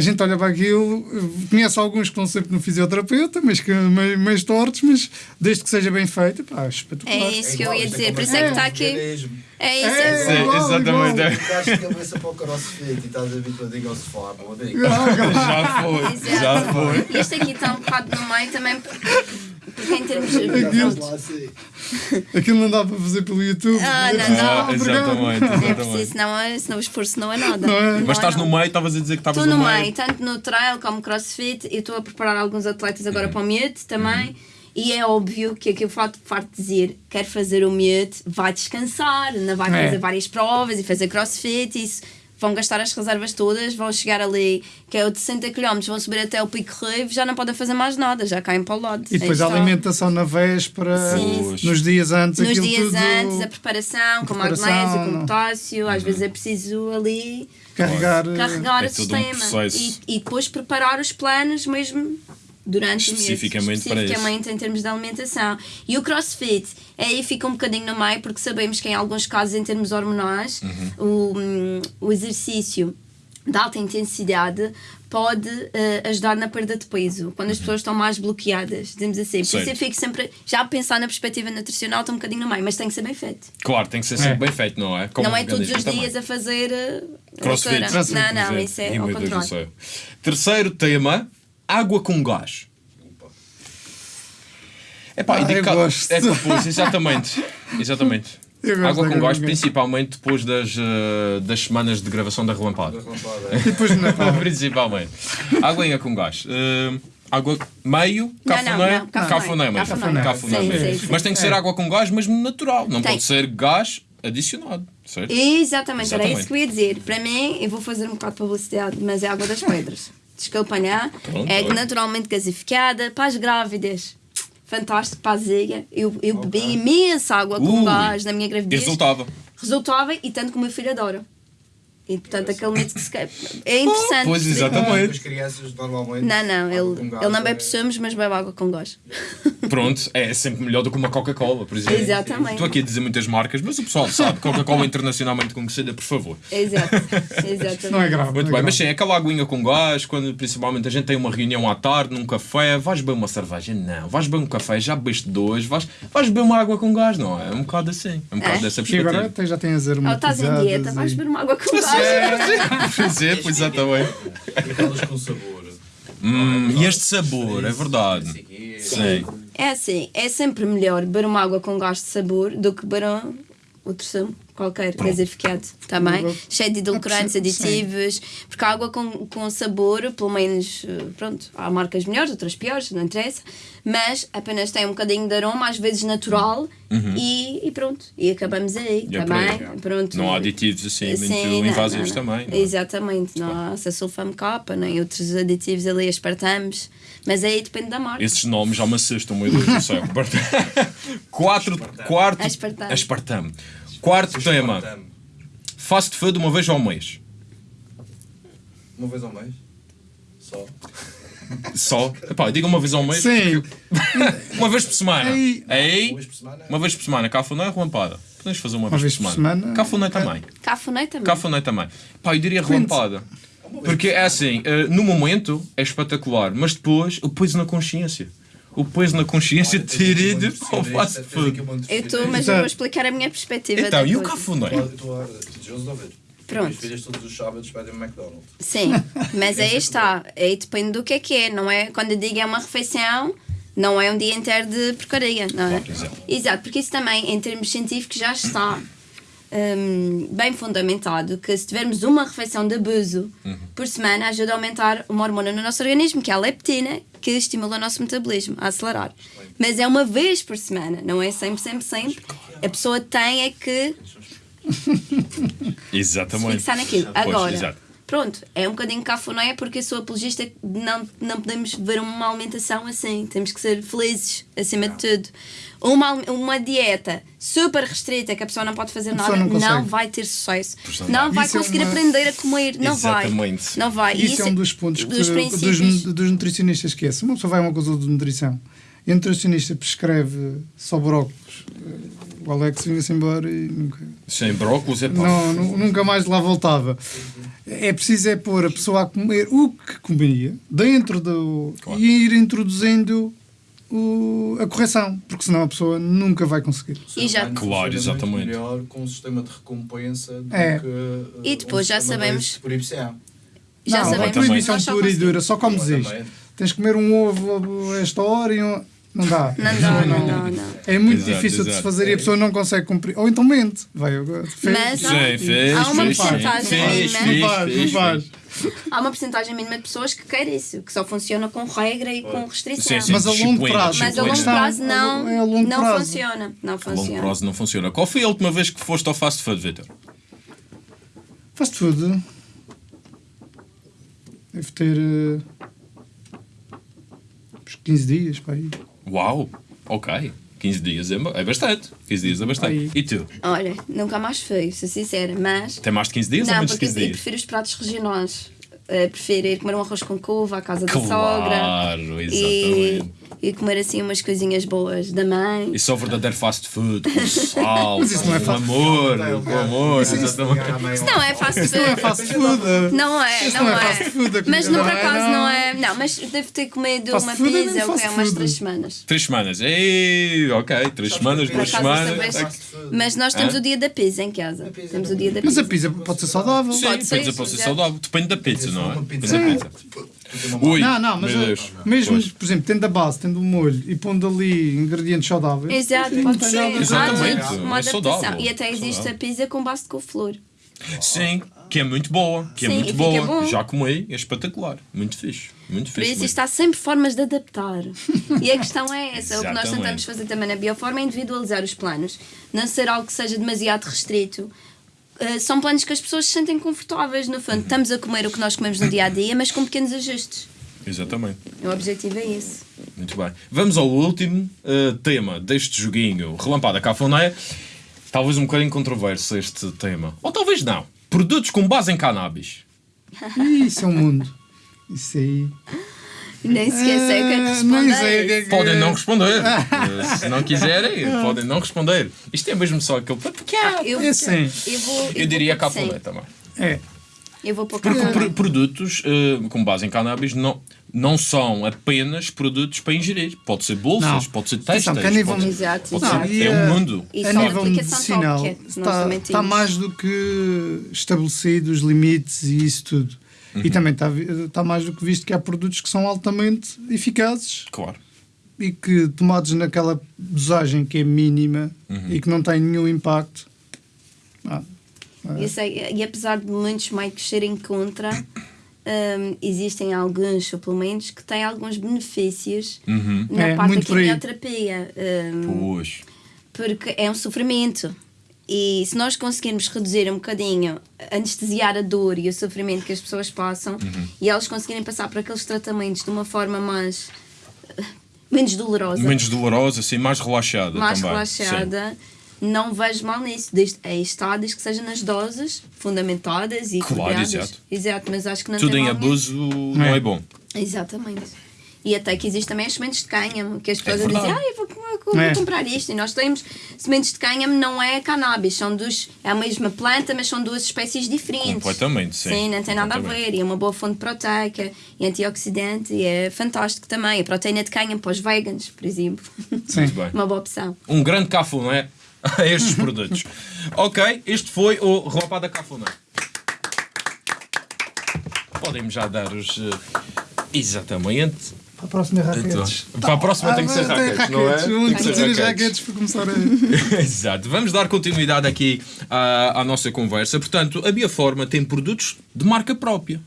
Speaker 3: A gente olha para aquilo, conhece alguns que estão sempre no fisioterapeuta, mas que meio, meio tortos, mas desde que seja bem feito, pá, espetacular.
Speaker 1: É isso que eu
Speaker 5: igual,
Speaker 1: ia dizer, por isso é que está aqui. É isso.
Speaker 3: É.
Speaker 2: Sim,
Speaker 3: igual,
Speaker 2: exatamente.
Speaker 3: igual.
Speaker 5: Estás de cabeça para o crossfit e estás habituado ao sofá, amigo.
Speaker 3: Ah,
Speaker 2: Já foi, já foi.
Speaker 1: Isto aqui está um bocado no meio também. porque em termos.
Speaker 5: Sim.
Speaker 3: Aquilo não dá para fazer pelo YouTube.
Speaker 1: Ah, não,
Speaker 3: Ah,
Speaker 1: não.
Speaker 3: obrigado.
Speaker 2: exatamente,
Speaker 1: É preciso, senão, é- senão o esforço não é nada.
Speaker 3: Não é?
Speaker 2: Mas estás
Speaker 1: é
Speaker 2: no
Speaker 1: nada.
Speaker 2: meio, estavas a dizer que estavas
Speaker 1: Estou
Speaker 2: no
Speaker 1: no
Speaker 2: meio.
Speaker 1: meio, tanto no trail como crossfit. Eu estou a preparar alguns atletas agora
Speaker 2: Uhum.
Speaker 1: para o Mute também. E é óbvio que aquilo farto, farto de dizer, quer fazer o Mute, vai descansar, não vai
Speaker 3: É.
Speaker 1: fazer várias provas e fazer crossfit. Isso. Vão gastar as reservas todas, vão chegar ali, que é o de 60 km, vão subir até o Pico Rave, já não podem fazer mais nada, já caem para o lado.
Speaker 3: E depois a alimentação na véspera,
Speaker 1: Sim.
Speaker 3: nos dias antes,
Speaker 1: Nos dias
Speaker 3: tudo,
Speaker 1: antes, a preparação, com
Speaker 3: preparação,
Speaker 1: magnésio, com potássio, às vezes é preciso ali
Speaker 3: carregar.
Speaker 1: carregar
Speaker 2: É
Speaker 1: o
Speaker 2: um
Speaker 1: sistema
Speaker 2: processo.
Speaker 1: e, e depois preparar os planos mesmo durante
Speaker 2: Especificamente
Speaker 1: o mês,
Speaker 2: para
Speaker 1: especificamente em termos de alimentação. E o crossfit aí fica um bocadinho no meio porque sabemos que em alguns casos em termos hormonais
Speaker 2: Uhum.
Speaker 1: o, hum, o exercício de alta intensidade pode eh, ajudar na perda de peso quando as pessoas estão mais bloqueadas, dizemos assim. Por isso
Speaker 2: Uhum.
Speaker 1: Eu fico sempre, já a pensar na perspectiva nutricional, estou um bocadinho no meio, mas tem que ser bem feito.
Speaker 2: Claro, tem que ser sempre
Speaker 3: É.
Speaker 2: bem feito, não é? Como
Speaker 1: não é todos os
Speaker 2: organismo
Speaker 1: dias a fazer eh,
Speaker 2: Crossfit.
Speaker 1: Não, não,
Speaker 2: também.
Speaker 1: isso é ao contrário.
Speaker 2: Terceiro tema: água com gás.
Speaker 3: Ah,
Speaker 2: digo
Speaker 3: eu
Speaker 2: cá-
Speaker 3: gosto.
Speaker 2: É, pois, exatamente. Exatamente. Água com gás,
Speaker 3: gás.
Speaker 2: principalmente depois das, eh, das semanas de gravação da relampada.
Speaker 5: Da relampada, é.
Speaker 3: Depois Natal.
Speaker 2: principalmente. Água com gás. Eh, água meio,
Speaker 1: Não,
Speaker 2: cafuné,
Speaker 1: cafuné.
Speaker 2: mesmo.
Speaker 1: Cafuné.
Speaker 2: Mas tem que ser
Speaker 3: É.
Speaker 2: água com gás mesmo natural, não
Speaker 1: Tem.
Speaker 2: pode ser gás adicionado, certo?
Speaker 1: Exatamente, era
Speaker 2: Exatamente.
Speaker 1: isso que eu ia dizer. Para mim, eu vou fazer um bocado de publicidade, mas é água das pedras. Desculpem lá.
Speaker 2: Pronto,
Speaker 1: É naturalmente gasificada para as grávidas. Fantástico para a zeia. Eu, eu bebi imensa água com
Speaker 2: Ui.
Speaker 1: gás na minha gravidez.
Speaker 2: resultava.
Speaker 1: Resultava e tanto que o meu filho adora. E portanto, aquele mito que se quer. É interessante.
Speaker 2: Pois, exatamente.
Speaker 5: As crianças normalmente.
Speaker 1: Não, não, ele, ele não
Speaker 5: é-
Speaker 1: bebe sumos, mas bebe água com gás.
Speaker 2: Pronto, é sempre melhor do que uma Coca-Cola, por exemplo.
Speaker 1: Exatamente.
Speaker 2: Estou aqui a dizer muitas marcas, mas o pessoal sabe. Coca-Cola internacionalmente conhecida, por favor.
Speaker 1: Exato. Exatamente.
Speaker 3: Não é grave.
Speaker 2: Muito
Speaker 3: é
Speaker 2: bem,
Speaker 3: grave.
Speaker 2: mas sim, aquela aguinha com gás, quando principalmente a gente tem uma reunião à tarde, num café, vais beber uma cerveja? Não. Vais beber um café, já bebeste dois, vais, vais beber uma água com gás, não é? É um bocado assim. É um bocado
Speaker 1: É.
Speaker 2: dessa
Speaker 3: E
Speaker 2: perspectiva.
Speaker 3: agora até já tem as
Speaker 1: Ou estás em dieta, vais beber uma água com gás.
Speaker 2: Por exemplo, exatamente.
Speaker 5: E aquelas com sabor.
Speaker 2: Hum, e este sabor, é verdade. Sim.
Speaker 1: É assim, é sempre melhor beber uma água com gás de sabor do que beber outro sumo qualquer, gasificado, também,
Speaker 3: Pronto.
Speaker 1: cheio de edulcorantes, aditivos, porque a água com, com sabor, pelo menos, eh, pronto, há marcas melhores, outras piores, não interessa, mas apenas tem um bocadinho de aroma, às vezes natural, e, e pronto, e acabamos aí,
Speaker 2: E é
Speaker 1: também,
Speaker 2: aí.
Speaker 1: pronto.
Speaker 2: Não há aditivos assim, muito
Speaker 1: Sim, não,
Speaker 2: invasivos
Speaker 1: não, não.
Speaker 2: também. não é?
Speaker 1: Exatamente, não há sulfame capa, nem outros aditivos ali, aspartamos, mas aí depende da marca.
Speaker 2: Esses nomes já me assustam, meu Deus do céu. Quatro, quarto,
Speaker 1: Aspartame.
Speaker 2: aspartame. Quarto tema.
Speaker 5: Espartame.
Speaker 2: Fast food uma vez ao mês.
Speaker 5: Uma vez ao mês? Só.
Speaker 2: Só? Epá, diga uma vez ao mês.
Speaker 3: Sim,
Speaker 2: Uma vez por semana.
Speaker 3: Ei.
Speaker 2: Aí,
Speaker 5: Uma vez por semana?
Speaker 2: uma vez por semana. Cafuné ou relampada? Podemos fazer uma, vez,
Speaker 3: vez
Speaker 2: por
Speaker 3: por
Speaker 2: semana.
Speaker 3: semana.
Speaker 2: Cafuné também.
Speaker 1: Cafuné também.
Speaker 2: Cafuné também. Pá, eu diria relampada. Porque é assim, eh, no momento é espetacular, mas depois o peso na consciência. O peso na consciência ter ido ao fast food.
Speaker 1: Eu estou, mas eu vou explicar a minha perspectiva.
Speaker 2: Então, e o cafuné?
Speaker 5: Ouvir.
Speaker 1: Pronto.
Speaker 5: As filhas todos os sábados pedem um McDonald's.
Speaker 1: Sim, mas aí está. Aí depende do que é que é. Não é quando eu digo é uma refeição, não é um dia inteiro de porcaria, não é?
Speaker 2: Exato,
Speaker 1: porque isso também, em termos científicos, já está hum, bem fundamentado que se tivermos uma refeição de abuso
Speaker 2: Uhum.
Speaker 1: por semana, ajuda a aumentar uma hormona no nosso organismo, que é a leptina, que estimula o nosso metabolismo a acelerar. Mas é uma vez por semana, não é sempre, sempre, sempre. A pessoa tem é que se
Speaker 2: Exatamente.
Speaker 1: fixar naquilo. Agora. Pronto, é um bocadinho cafuné porque eu sou apologista não, não podemos ver uma alimentação assim. Temos que ser felizes, acima de tudo. Uma, uma dieta super restrita que a pessoa não pode fazer nada,
Speaker 3: não
Speaker 1: não, vai ter sucesso.
Speaker 2: Não
Speaker 1: Não
Speaker 2: vai.
Speaker 1: vai
Speaker 3: Isso é
Speaker 1: conseguir
Speaker 3: uma-
Speaker 1: aprender a comer. Não vai.
Speaker 2: Exatamente.
Speaker 1: Não vai. E
Speaker 3: Isso é um dos pontos que,
Speaker 1: dos
Speaker 3: dos,
Speaker 1: princípios.
Speaker 3: dos nutricionistas que é. Se uma pessoa vai a uma consulta de nutrição e o nutricionista prescreve só brócolos, eh, o Alex vinha-se embora e nunca,
Speaker 2: Sem brócolis é pá.
Speaker 3: não, nu- nunca mais lá voltava. É preciso é pôr a pessoa a comer o que comia dentro do.
Speaker 2: Claro.
Speaker 3: e ir introduzindo o- a correção, porque senão a pessoa nunca vai conseguir.
Speaker 1: E já-
Speaker 2: Claro, exatamente.
Speaker 5: melhor com um sistema de recompensa do
Speaker 3: É.
Speaker 5: que uh,
Speaker 1: E depois
Speaker 5: um
Speaker 1: já sabemos-
Speaker 5: por IPCA.
Speaker 1: Já
Speaker 3: não,
Speaker 1: sabemos
Speaker 3: a proibição pura e dura, só comes isto. Tens que comer um ovo a esta hora e um. Não dá.
Speaker 1: Não dá, não dá, não.
Speaker 3: É muito
Speaker 2: Exato,
Speaker 3: difícil de se
Speaker 2: exato.
Speaker 3: fazer e a pessoa não consegue cumprir. Ou então mente. Vai, agora, fez.
Speaker 1: Mas há,
Speaker 2: Sim, fez,
Speaker 1: há uma
Speaker 2: fez,
Speaker 1: porcentagem
Speaker 2: fez,
Speaker 1: mínima.
Speaker 2: fez,
Speaker 3: Não faz, não
Speaker 2: fez,
Speaker 3: faz.
Speaker 1: Há uma porcentagem mínima de pessoas que quer isso, que só funciona com regra e com restrição.
Speaker 2: Sim, sim.
Speaker 3: Mas a longo prazo.
Speaker 1: Mas a longo prazo não,
Speaker 3: É a longo
Speaker 1: não
Speaker 3: prazo.
Speaker 1: funciona. Não
Speaker 2: A longo
Speaker 1: funciona.
Speaker 2: prazo não funciona. Qual foi a última vez que foste ao fast food, Vitor?
Speaker 3: Fast food. Deve ter. eh, uns 15 dias para aí.
Speaker 2: Uau, ok. 15 dias é, é bastante. 15 dias é bastante.
Speaker 3: Aí.
Speaker 2: E tu?
Speaker 1: Olha, nunca mais fui, sou sincera, mas.
Speaker 2: Tem mais de 15 dias ou
Speaker 1: Não,
Speaker 2: menos de
Speaker 1: porque
Speaker 2: 15
Speaker 1: eu
Speaker 2: dias?
Speaker 1: prefiro os pratos regionais. Uh, prefiro ir comer um arroz com couve à casa da sogra.
Speaker 2: Claro, exatamente.
Speaker 1: e comer assim umas coisinhas boas da mãe.
Speaker 2: Isso é o verdadeiro fast food, com sal,
Speaker 3: Mas isso não é
Speaker 2: com
Speaker 3: fast
Speaker 2: amor, com amor, exatamente.
Speaker 1: Isso não é fast food.
Speaker 3: Não é fast food.
Speaker 1: Não é,
Speaker 3: Isso
Speaker 1: não,
Speaker 3: não é
Speaker 1: é.
Speaker 3: fast food,
Speaker 1: mas não, por
Speaker 3: não é,
Speaker 1: acaso
Speaker 3: não.
Speaker 1: não é. Não, mas devo ter comido
Speaker 3: Fast
Speaker 1: uma
Speaker 3: food é
Speaker 1: pizza o que é umas
Speaker 3: food.
Speaker 1: três semanas.
Speaker 2: Três semanas. Ei, ok, três semanas, duas semanas.
Speaker 1: Mas nós temos o dia da pizza em casa. Temos o dia da
Speaker 3: Mas
Speaker 1: pizza.
Speaker 3: a pizza pode ser saudável.
Speaker 2: Sim,
Speaker 1: Pode ser,
Speaker 2: pizza pode ser saudável. Depende da pizza, não é? Depende
Speaker 5: Sim.
Speaker 2: da pizza. Ui,
Speaker 3: Não, não, mas
Speaker 2: meu
Speaker 3: eh, mesmo,
Speaker 2: Pois.
Speaker 3: por exemplo, tendo a base, tendo o molho e pondo ali ingredientes saudáveis.
Speaker 1: Exato,
Speaker 3: sim,
Speaker 1: pode ser.
Speaker 2: Exatamente,
Speaker 1: Uma-
Speaker 2: é saudável.
Speaker 1: E até existe
Speaker 2: Saudável.
Speaker 1: a pizza com base de couve-flor.
Speaker 2: Sim, que é muito boa. Que é
Speaker 1: Sim,
Speaker 2: muito
Speaker 1: e fica
Speaker 2: boa.
Speaker 1: bom.
Speaker 2: Já comi, é espetacular. Muito fixe. Muito
Speaker 1: Por
Speaker 2: fixe.
Speaker 1: isso, há sempre formas de adaptar. E a questão é essa. O que nós tentamos fazer também na Bioforma é individualizar os planos. Não ser algo que seja demasiado restrito. Uh, são planos que as pessoas se sentem confortáveis, no fundo. Estamos a comer o que nós comemos no dia a dia, mas com pequenos ajustes.
Speaker 2: Exatamente.
Speaker 1: O objetivo é esse.
Speaker 2: Muito bem. Vamos ao último eh, tema deste joguinho Relampada Cafuné. Talvez um bocadinho controverso este tema. Ou talvez não. Produtos com base em cannabis.
Speaker 3: Isso é um mundo. Isso aí.
Speaker 1: Nem sequer sei o que é que
Speaker 3: Ah,
Speaker 1: responder.
Speaker 2: Podem não responder. Eh, Se não quiserem, podem não responder. Isto é mesmo só aquele.
Speaker 1: Ah, eu,
Speaker 3: É sim.
Speaker 1: eu vou, eu
Speaker 2: Eu diria
Speaker 1: sim.
Speaker 2: também.
Speaker 3: É.
Speaker 1: Eu vou pôr
Speaker 2: Porque pro- produtos eh, com base em cannabis não, não são apenas produtos para ingerir. Pode ser bolsas,
Speaker 3: Não.
Speaker 2: pode ser
Speaker 3: que a nível-
Speaker 2: pode,
Speaker 1: Exato,
Speaker 2: pode
Speaker 1: exato.
Speaker 2: ser,
Speaker 3: E,
Speaker 2: é
Speaker 3: eh,
Speaker 2: um mundo.
Speaker 1: E
Speaker 3: a nível
Speaker 1: aplicação
Speaker 3: medicinal
Speaker 1: que é,
Speaker 3: está, está mais do que estabelecido os limites e isso tudo.
Speaker 2: Uhum.
Speaker 3: E também está, está mais do que visto que há produtos que são altamente eficazes
Speaker 2: Claro.
Speaker 3: e que tomados naquela dosagem que é mínima
Speaker 2: Uhum.
Speaker 3: e que não tem nenhum impacto. Ah,
Speaker 1: Eu sei, e apesar de muitos médicos serem contra, hum, existem alguns suplementos que têm alguns benefícios
Speaker 2: Uhum.
Speaker 1: na
Speaker 3: É,
Speaker 1: parte da quimioterapia.
Speaker 2: Pois.
Speaker 1: porque é um sofrimento. E se nós conseguirmos reduzir um bocadinho, anestesiar a dor e o sofrimento que as pessoas passam
Speaker 2: Uhum.
Speaker 1: e elas conseguirem passar por aqueles tratamentos de uma forma mais. eh, menos dolorosa,
Speaker 2: Menos dolorosa, assim, mais relaxada.
Speaker 1: mais
Speaker 2: também.
Speaker 1: relaxada, não vejo mal nisso. Desde, aí está, desde que seja nas doses fundamentadas e
Speaker 2: Claro, exato.
Speaker 1: Exato, mas acho que não
Speaker 2: Sim. Tudo em abuso não é bom.
Speaker 1: Exatamente. E até que existe também as sementes de cânhamo, que as pessoas
Speaker 2: É
Speaker 1: dizem, ah, eu vou, vou- vou
Speaker 3: É.
Speaker 1: comprar isto. E nós temos sementes de cânhamo, não é cannabis, são dos, é a mesma planta, mas são duas espécies diferentes.
Speaker 2: Completamente, sim.
Speaker 1: Sim, não tem nada a ver. E é uma boa fonte proteica e antioxidante e é fantástico também. A proteína de cânhamo para os vegans, por exemplo.
Speaker 3: sim.
Speaker 2: Muito bem.
Speaker 1: uma boa opção.
Speaker 2: Um grande cafuné a estes produtos. ok, este foi o Relampada Cafuné. Podem-me já dar os. eh, exatamente.
Speaker 3: Para a próxima raquetes.
Speaker 2: Então, para a próxima tem que ser
Speaker 3: Ah, tem
Speaker 2: raquetes, não é?
Speaker 3: raquetes,
Speaker 2: Tem que ser raquetes.
Speaker 3: raquetes para começar a.
Speaker 2: Exato. Vamos dar continuidade aqui à, à nossa conversa. Portanto, a Bioforma tem produtos de marca própria.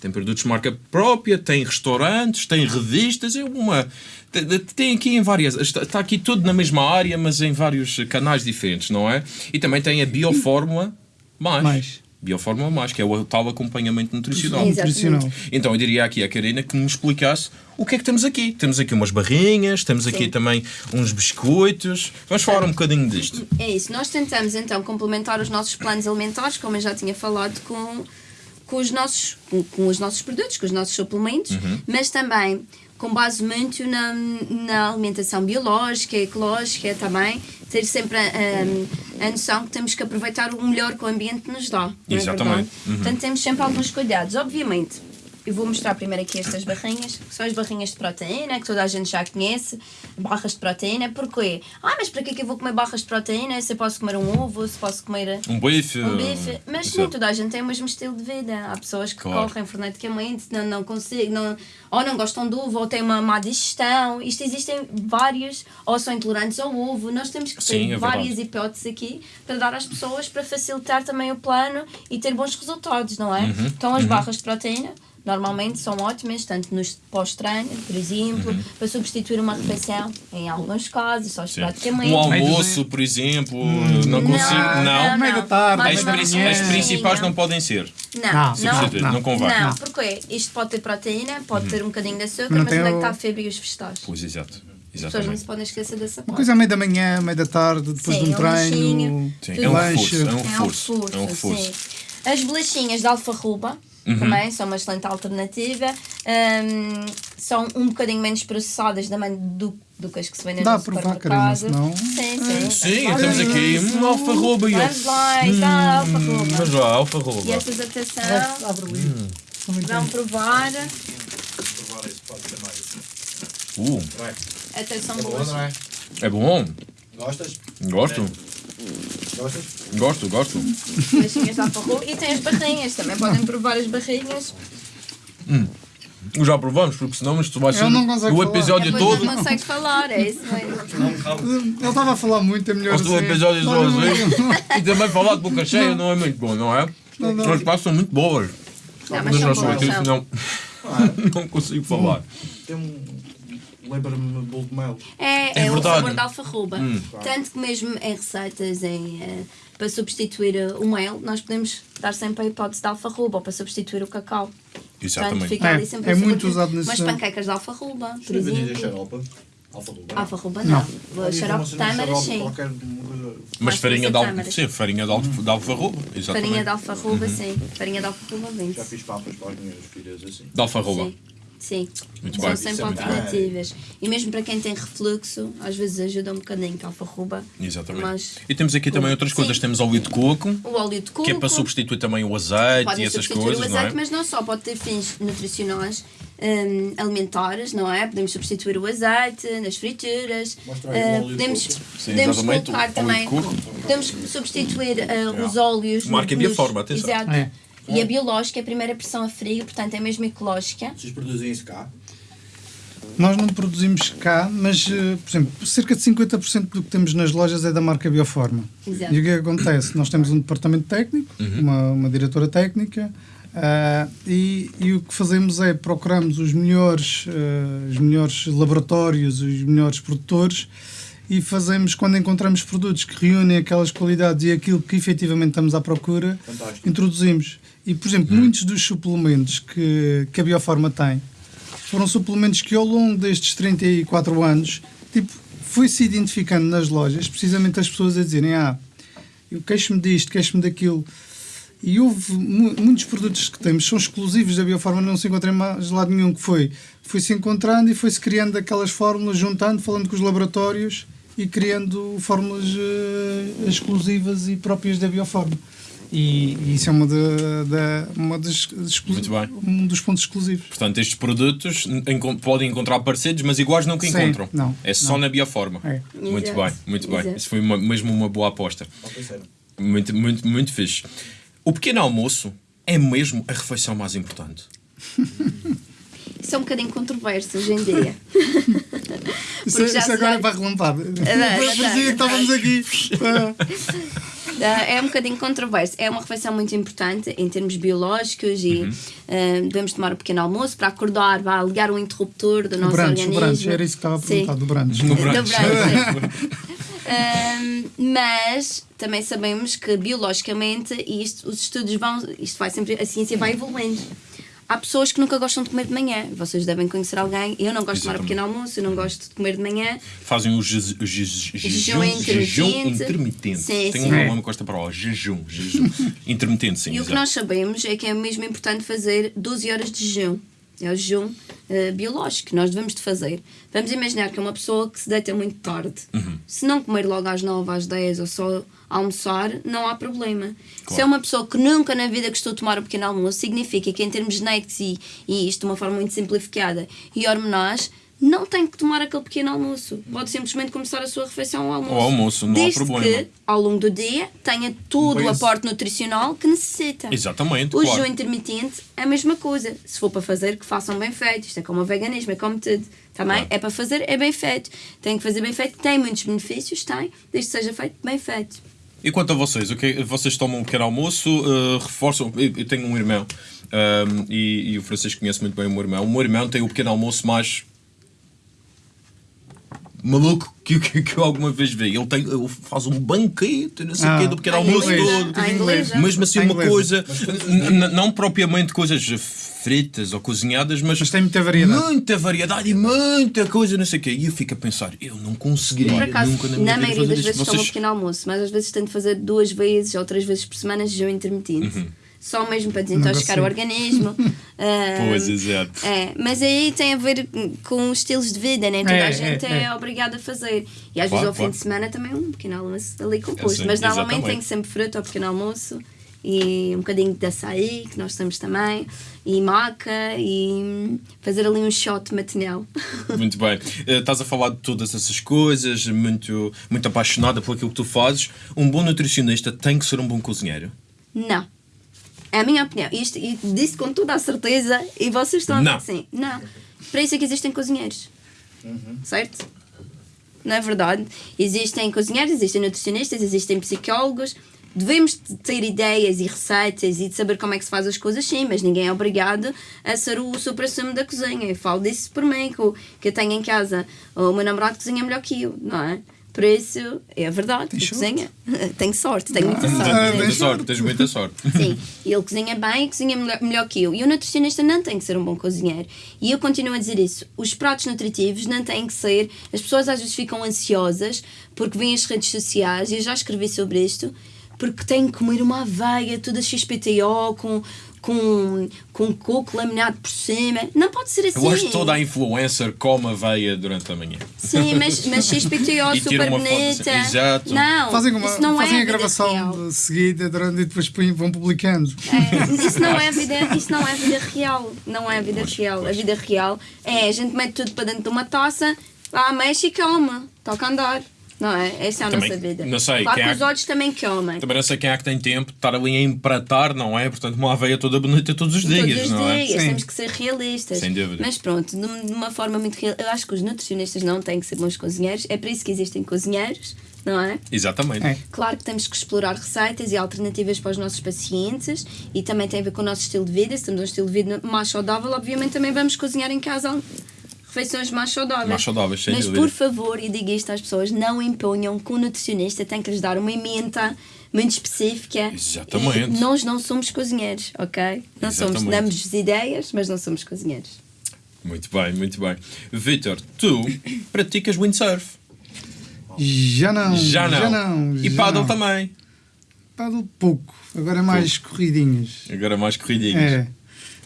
Speaker 2: Tem produtos de marca própria, tem restaurantes, tem revistas, é uma. tem- aqui em várias. Está, está aqui tudo na mesma área, mas em vários canais diferentes, não é? E também tem a Biofórmula mais.
Speaker 3: Mais.
Speaker 2: Biofórmula mais, que é o tal acompanhamento nutricional.
Speaker 3: Nutricional.
Speaker 2: Então eu diria aqui à Karina que me explicasse o que é que temos aqui. Temos aqui umas barrinhas, temos aqui
Speaker 1: Sim.
Speaker 2: também uns biscoitos. Vamos falar um bocadinho disto.
Speaker 1: É isso. Nós tentamos então complementar os nossos planos alimentares, como eu já tinha falado, com, com, os, nossos, com, com os nossos produtos, com os nossos suplementos,
Speaker 2: Uhum.
Speaker 1: mas também com base muito na, na alimentação biológica, ecológica também, ter sempre a, a, a noção que temos que aproveitar o melhor que o ambiente nos dá. É
Speaker 2: Exatamente.
Speaker 1: verdade?
Speaker 2: Uhum.
Speaker 1: Portanto, temos sempre alguns cuidados. Obviamente, eu vou mostrar primeiro aqui estas barrinhas, que são as barrinhas de proteína, que toda a gente já conhece, barras de proteína. Porquê? Ah, mas para que é que eu vou comer barras de proteína se eu posso comer um ovo, se posso comer
Speaker 2: Um bife.
Speaker 1: um bife? Mas
Speaker 2: Exato.
Speaker 1: nem toda a gente tem o mesmo estilo de vida. Há pessoas que
Speaker 2: Claro.
Speaker 1: correm freneticamente, não, não conseguem, não, ou não gostam do ovo, ou têm uma má digestão. Isto existem vários, ou são intolerantes ao ovo. Nós temos que ter
Speaker 2: Sim, é
Speaker 1: várias hipóteses aqui para dar às pessoas para facilitar também o plano e ter bons resultados, não é?
Speaker 2: Uhum,
Speaker 1: Então as barras de proteína normalmente são ótimas, tanto nos pós-treino, por exemplo,
Speaker 2: Uhum.
Speaker 1: para substituir uma refeição, em alguns casos, só
Speaker 2: Sim.
Speaker 1: esporadicamente.
Speaker 2: Um almoço, por exemplo, não consigo. Não.
Speaker 3: Meio da tarde,
Speaker 1: Mais
Speaker 2: As,
Speaker 3: meio da
Speaker 1: uma
Speaker 2: princi- as
Speaker 3: manhã.
Speaker 2: principais não podem ser.
Speaker 1: Não,
Speaker 3: Não,
Speaker 1: não,
Speaker 2: não,
Speaker 3: não.
Speaker 2: convém.
Speaker 1: Não, porque isto pode ter proteína, pode ter um bocadinho de açúcar,
Speaker 3: Não
Speaker 1: mas
Speaker 3: tem
Speaker 1: onde é que está a fibra e os vegetais? As
Speaker 2: Pois, exato.
Speaker 1: pessoas não
Speaker 2: Exatamente.
Speaker 1: se podem esquecer dessa
Speaker 3: Uma
Speaker 1: parte.
Speaker 3: coisa à meia da manhã, meio da tarde, depois
Speaker 1: Sim,
Speaker 3: de um
Speaker 1: um
Speaker 3: treino.
Speaker 2: Sim, é um reforço. É um
Speaker 1: É um
Speaker 2: reforço. É um reforço.
Speaker 1: sim. As bolachinhas de alfarruba
Speaker 2: Uhum.
Speaker 1: também são uma excelente alternativa. Hum, são um bocadinho menos processadas também do, do que as que se vendem
Speaker 3: Dá
Speaker 1: no
Speaker 3: a provar, Karina,
Speaker 1: supermercado.
Speaker 3: senão-
Speaker 1: Sim, sim.
Speaker 2: Sim,
Speaker 1: Vamos
Speaker 2: temos aqui uma alfarroba e
Speaker 1: Vamos lá, está a alfarruba.
Speaker 2: Mas lá, alfarroba.
Speaker 1: E estas, atenção,
Speaker 3: ali.
Speaker 2: Hum.
Speaker 1: Vão provar.
Speaker 5: Provar esse pode ser mais.
Speaker 2: Uh.
Speaker 1: Até são
Speaker 5: É bom,
Speaker 1: boas.
Speaker 5: não é?
Speaker 2: é bom.
Speaker 5: Gostas?
Speaker 2: Gosto.
Speaker 5: Gostas?
Speaker 2: Gosto, gosto.
Speaker 1: De. E tem as barrinhas, também podem provar as barrinhas.
Speaker 2: Já provamos, porque senão isto vai ser
Speaker 3: não
Speaker 2: o
Speaker 3: falar.
Speaker 2: episódio
Speaker 1: Depois
Speaker 2: todo.
Speaker 1: não consegue falar, é isso mesmo.
Speaker 3: Ele estava a falar muito, é melhor
Speaker 2: Gosto do
Speaker 3: assim.
Speaker 2: episódio
Speaker 3: Não, não,
Speaker 2: sozinho. E também falar de boca cheia não é muito bom, não é?
Speaker 3: Não, não.
Speaker 2: As passas são muito boas.
Speaker 1: Não, mas
Speaker 2: Mas
Speaker 1: são boas, são.
Speaker 2: senão não consigo falar.
Speaker 5: Tem um. Lembra-me bolo de mel.
Speaker 1: É,
Speaker 2: É
Speaker 1: é, o sabor da alfarruba. Tanto que mesmo em receitas, em, eh, para substituir eh, o mel, nós podemos dar sempre a hipótese da alfarruba ou para substituir o cacau. Portanto,
Speaker 2: Exatamente.
Speaker 1: fica
Speaker 3: É,
Speaker 1: ali sempre
Speaker 3: é muito
Speaker 1: de-
Speaker 3: usado nesse-
Speaker 1: Umas panquecas de alfarruba, por exemplo.
Speaker 5: Xaropa. Alfarroba.
Speaker 1: Alfarruba não. Xarope
Speaker 5: então,
Speaker 1: tâmara,
Speaker 5: xarope,
Speaker 1: sim.
Speaker 2: Mas farinha de,
Speaker 1: vai ser
Speaker 2: al...
Speaker 1: câmara.
Speaker 2: Sim, farinha de, al... de alfarroba. Exatamente.
Speaker 1: Farinha de alfarruba, sim. Farinha de alfarruba vende.
Speaker 5: Já fiz papas para as minhas filhas assim.
Speaker 2: De alfarroba.
Speaker 1: Sim. Sim.
Speaker 2: Muito
Speaker 1: São
Speaker 2: bem.
Speaker 1: sempre
Speaker 5: é
Speaker 1: alternativas. E mesmo para quem tem refluxo, às vezes ajuda um bocadinho a alfarruba.
Speaker 2: Exatamente.
Speaker 1: Mas
Speaker 2: E temos aqui também outras
Speaker 1: Sim.
Speaker 2: coisas. Temos óleo de coco,
Speaker 1: o óleo de coco.
Speaker 2: que é para substituir também o azeite e essas
Speaker 1: substituir
Speaker 2: coisas,
Speaker 1: o
Speaker 2: não
Speaker 1: azeite,
Speaker 2: é?
Speaker 1: mas não só, pode ter fins nutricionais, hum, alimentares, não é? Podemos substituir o azeite nas frituras,
Speaker 5: Mostra aí o óleo de
Speaker 1: podemos.
Speaker 2: Sim,
Speaker 1: podemos colocar também, podemos substituir ah, os óleos.
Speaker 2: Marca
Speaker 1: nos-
Speaker 2: Biaforma, atenção.
Speaker 1: Exato.
Speaker 3: É.
Speaker 1: E a biológica é a primeira pressão a frio, portanto é mesmo ecológica.
Speaker 5: Vocês produzem isso cá?
Speaker 3: Nós não produzimos cá, mas, eh, por exemplo, cerca de 50% do que temos nas lojas é da marca Bioforma.
Speaker 1: Exato.
Speaker 3: E o que é que acontece? Nós temos um departamento técnico, uma, uma diretora técnica, ah, e, e o que fazemos é procuramos os melhores, eh, os melhores laboratórios, os melhores produtores e fazemos, quando encontramos produtos que reúnem aquelas qualidades e aquilo que efetivamente estamos à procura,
Speaker 5: Fantástico.
Speaker 3: introduzimos. E, por exemplo, muitos dos suplementos que, que a Bioforma tem foram suplementos que ao longo destes 34 anos tipo, foi-se identificando nas lojas, precisamente as pessoas a dizerem ah, eu queixo-me disto, queixo-me daquilo. E houve mu- muitos produtos que temos, são exclusivos da Bioforma, não se encontra em mais lado nenhum que foi. Foi-se encontrando e foi-se criando aquelas fórmulas, juntando, falando com os laboratórios e criando fórmulas eh, exclusivas e próprias da Bioforma. E, e isso é uma, da, da- uma das, exclu-
Speaker 2: Muito bem.
Speaker 3: um dos pontos exclusivos.
Speaker 2: Portanto, estes produtos podem encontrar parecidos, mas iguais nunca
Speaker 3: Sim,
Speaker 2: encontram.
Speaker 3: não,
Speaker 2: é só
Speaker 3: não.
Speaker 2: na bioforma.
Speaker 3: É.
Speaker 2: Muito
Speaker 1: Exato,
Speaker 2: bem, muito bem.
Speaker 1: exato.
Speaker 2: Isso foi uma- mesmo uma boa aposta. Muito, muito, muito fixe. O pequeno almoço é mesmo a refeição mais importante.
Speaker 1: Isso é um bocadinho controverso hoje em dia.
Speaker 3: Isso,
Speaker 1: Porque já
Speaker 3: isso agora
Speaker 1: vai-
Speaker 3: é para relampada.
Speaker 1: verdade,
Speaker 3: Parecia
Speaker 1: é
Speaker 3: que estávamos aqui.
Speaker 1: Ah, É um bocadinho controverso. É uma refeição muito importante em termos biológicos e
Speaker 3: Uhum.
Speaker 1: ah, devemos tomar um pequeno almoço para acordar, vá ligar o interruptor do
Speaker 3: O
Speaker 1: nosso
Speaker 3: branch, o
Speaker 1: organismo.
Speaker 3: branch, era isso que estava a
Speaker 1: Sim.
Speaker 3: perguntar, do branch.
Speaker 2: No
Speaker 1: Do
Speaker 2: brunch.
Speaker 1: Ahm, mas também sabemos que biologicamente e isto, os estudos vão, isto vai sempre, a ciência vai evoluindo. Há pessoas que nunca gostam de comer de manhã. Vocês devem conhecer alguém. Eu não gosto de tomar um
Speaker 2: Exatamente.
Speaker 1: pequeno almoço, eu não gosto de comer de manhã.
Speaker 2: Fazem o je- o je- jejum,
Speaker 1: intermitente. Sim,
Speaker 2: Tem
Speaker 1: sim.
Speaker 2: um nome que gosta para o jejum, jejum. intermitente, sim.
Speaker 1: E o que nós sabemos é que é mesmo importante fazer 12 horas de jejum. É o jejum eh, biológico que nós devemos de fazer. Vamos imaginar que é uma pessoa que se deita muito tarde.
Speaker 2: Uhum.
Speaker 1: Se não comer logo às 9, às 10 ou só almoçar, não há problema. Se é uma pessoa que nunca na vida gostou de tomar um pequeno almoço, significa que em termos genéticos e, e isto de uma forma muito simplificada e hormonais, não tem que tomar aquele pequeno almoço. Pode simplesmente começar a sua refeição ao almoço.
Speaker 2: Ao almoço, não há
Speaker 1: Desde
Speaker 2: problema.
Speaker 1: que, ao longo do dia, tenha todo o
Speaker 3: Pois.
Speaker 1: aporte nutricional que necessita.
Speaker 2: Exatamente,
Speaker 1: O
Speaker 2: claro.
Speaker 1: jejum intermitente é a mesma coisa. Se for para fazer, que façam bem feito. Isto é como o veganismo, é como tudo. Também
Speaker 2: Claro.
Speaker 1: é para fazer, é bem feito. Tem que fazer bem feito, tem muitos benefícios, tem, desde que seja feito bem feito.
Speaker 2: E quanto a vocês, o que vocês tomam um pequeno almoço, uh, reforçam. Eu, eu tenho um irmão um, e, e o Francisco conhece muito bem o meu irmão. O meu irmão tem o pequeno almoço mais maluco que, que, que eu alguma vez vi. Ele, tem, ele faz um banquete, não sei o
Speaker 3: Ah,
Speaker 2: quê, do pequeno almoço todo.
Speaker 1: inglesa.
Speaker 2: Mesmo assim, uma coisa, não propriamente coisas fritas ou cozinhadas, mas,
Speaker 3: Mas tem muita variedade.
Speaker 2: muita variedade e muita coisa, não sei o quê. E eu fico a pensar, eu não conseguiria
Speaker 1: Por acaso,
Speaker 2: nunca na
Speaker 1: na,
Speaker 2: minha vida
Speaker 1: maioria das vezes tomo um
Speaker 2: Vocês-
Speaker 1: pequeno almoço, mas às vezes tento fazer duas vezes ou três vezes por semana jejum intermitente.
Speaker 2: Uhum.
Speaker 1: Só mesmo para desintoxicar o organismo. Ah,
Speaker 2: Pois, exato.
Speaker 1: É, mas aí tem a ver com os estilos de vida, nem toda
Speaker 3: É,
Speaker 1: a gente
Speaker 3: é,
Speaker 1: é,
Speaker 3: é.
Speaker 1: obrigada a fazer. E às
Speaker 2: Claro,
Speaker 1: vezes ao
Speaker 2: claro.
Speaker 1: fim de semana também um pequeno almoço ali composto. Mas normalmente
Speaker 2: exatamente.
Speaker 1: tem sempre fruta ao pequeno almoço e um bocadinho de açaí, que nós temos também, e maca, e fazer ali um shot matinal.
Speaker 2: Muito bem. Eh, estás a falar de todas essas coisas, muito, muito apaixonada por aquilo que tu fazes. Um bom nutricionista tem que ser um bom cozinheiro.
Speaker 1: Não. É a minha opinião. Isto, e disse com toda a certeza e vocês estão
Speaker 2: Não.
Speaker 1: a dizer sim. Não. Para isso é que existem cozinheiros. Certo? Não é verdade? Existem cozinheiros, existem nutricionistas, existem psicólogos. Devemos de ter ideias e receitas e de saber como é que se faz as coisas, sim, mas ninguém é obrigado a ser o supra-sumo da cozinha. Eu falo disso por mim, que eu tenho em casa. O meu namorado cozinha melhor que eu, não é? Por isso, é verdade, cozinha. tenho sorte, tenho muita sorte.
Speaker 3: Ah,
Speaker 2: tens muita
Speaker 3: tens
Speaker 2: sorte, tens muita sorte.
Speaker 1: Sim, e ele cozinha bem e cozinha melhor, melhor que eu. E o nutricionista não tem que ser um bom cozinheiro. E eu continuo a dizer isso. Os pratos nutritivos não têm que ser. As pessoas às vezes ficam ansiosas porque veem as redes sociais, e eu já escrevi sobre isto, porque têm que comer uma aveia toda XPTO com. Com, com coco laminado por cima. Não pode ser assim.
Speaker 2: Eu acho que toda a influencer come aveia durante a manhã.
Speaker 1: Sim, mas, mas XPTO
Speaker 2: E
Speaker 1: super bonita.
Speaker 2: assim, exato.
Speaker 1: Não,
Speaker 3: Fazem, uma,
Speaker 1: isso não
Speaker 3: fazem
Speaker 1: é
Speaker 3: a gravação de seguida durante, e depois vão publicando.
Speaker 1: É, isso, não é a vida, isso não é vida real. Não é a vida real. A vida real é a gente mete tudo para dentro de uma taça, lá mexe e come. Toca a andar. Não é? Essa é a
Speaker 2: Também,
Speaker 1: nossa vida.
Speaker 2: não sei,
Speaker 1: claro
Speaker 2: quem
Speaker 1: que
Speaker 2: é
Speaker 1: os
Speaker 2: que-
Speaker 1: olhos também comem.
Speaker 2: Também não sei quem é que tem tempo de estar ali a empratar, não é? Portanto, uma aveia toda bonita todos os dias,
Speaker 1: Todos os
Speaker 2: não é?
Speaker 1: dias,
Speaker 3: Sim.
Speaker 1: temos que ser realistas.
Speaker 2: Sem dúvida.
Speaker 1: Mas pronto, de de uma forma muito real. Eu acho que os nutricionistas não têm que ser bons cozinheiros. É para isso que existem cozinheiros, não é?
Speaker 2: Exatamente.
Speaker 3: É.
Speaker 1: Claro que temos que explorar receitas e alternativas para os nossos pacientes e também tem a ver com o nosso estilo de vida. Se temos um estilo de vida mais saudável, obviamente também vamos cozinhar em casa refeições mais saudáveis.
Speaker 2: Mais saudáveis, sem
Speaker 1: Mas
Speaker 2: dúvida.
Speaker 1: por favor, e digo isto às pessoas, não imponham que o nutricionista tem que lhes dar uma emenda muito específica.
Speaker 2: Exatamente.
Speaker 1: E nós não somos cozinheiros, ok? Não somos,
Speaker 2: Exatamente.
Speaker 1: damos ideias, mas não somos cozinheiros.
Speaker 2: Muito bem, muito bem. Vitor, tu praticas windsurf.
Speaker 3: Já não.
Speaker 2: Já não.
Speaker 3: Já não.
Speaker 2: E
Speaker 3: já
Speaker 2: paddle
Speaker 3: não.
Speaker 2: também.
Speaker 3: Paddle pouco. Agora é mais corridinhas.
Speaker 2: Agora mais corridinhas.
Speaker 3: É.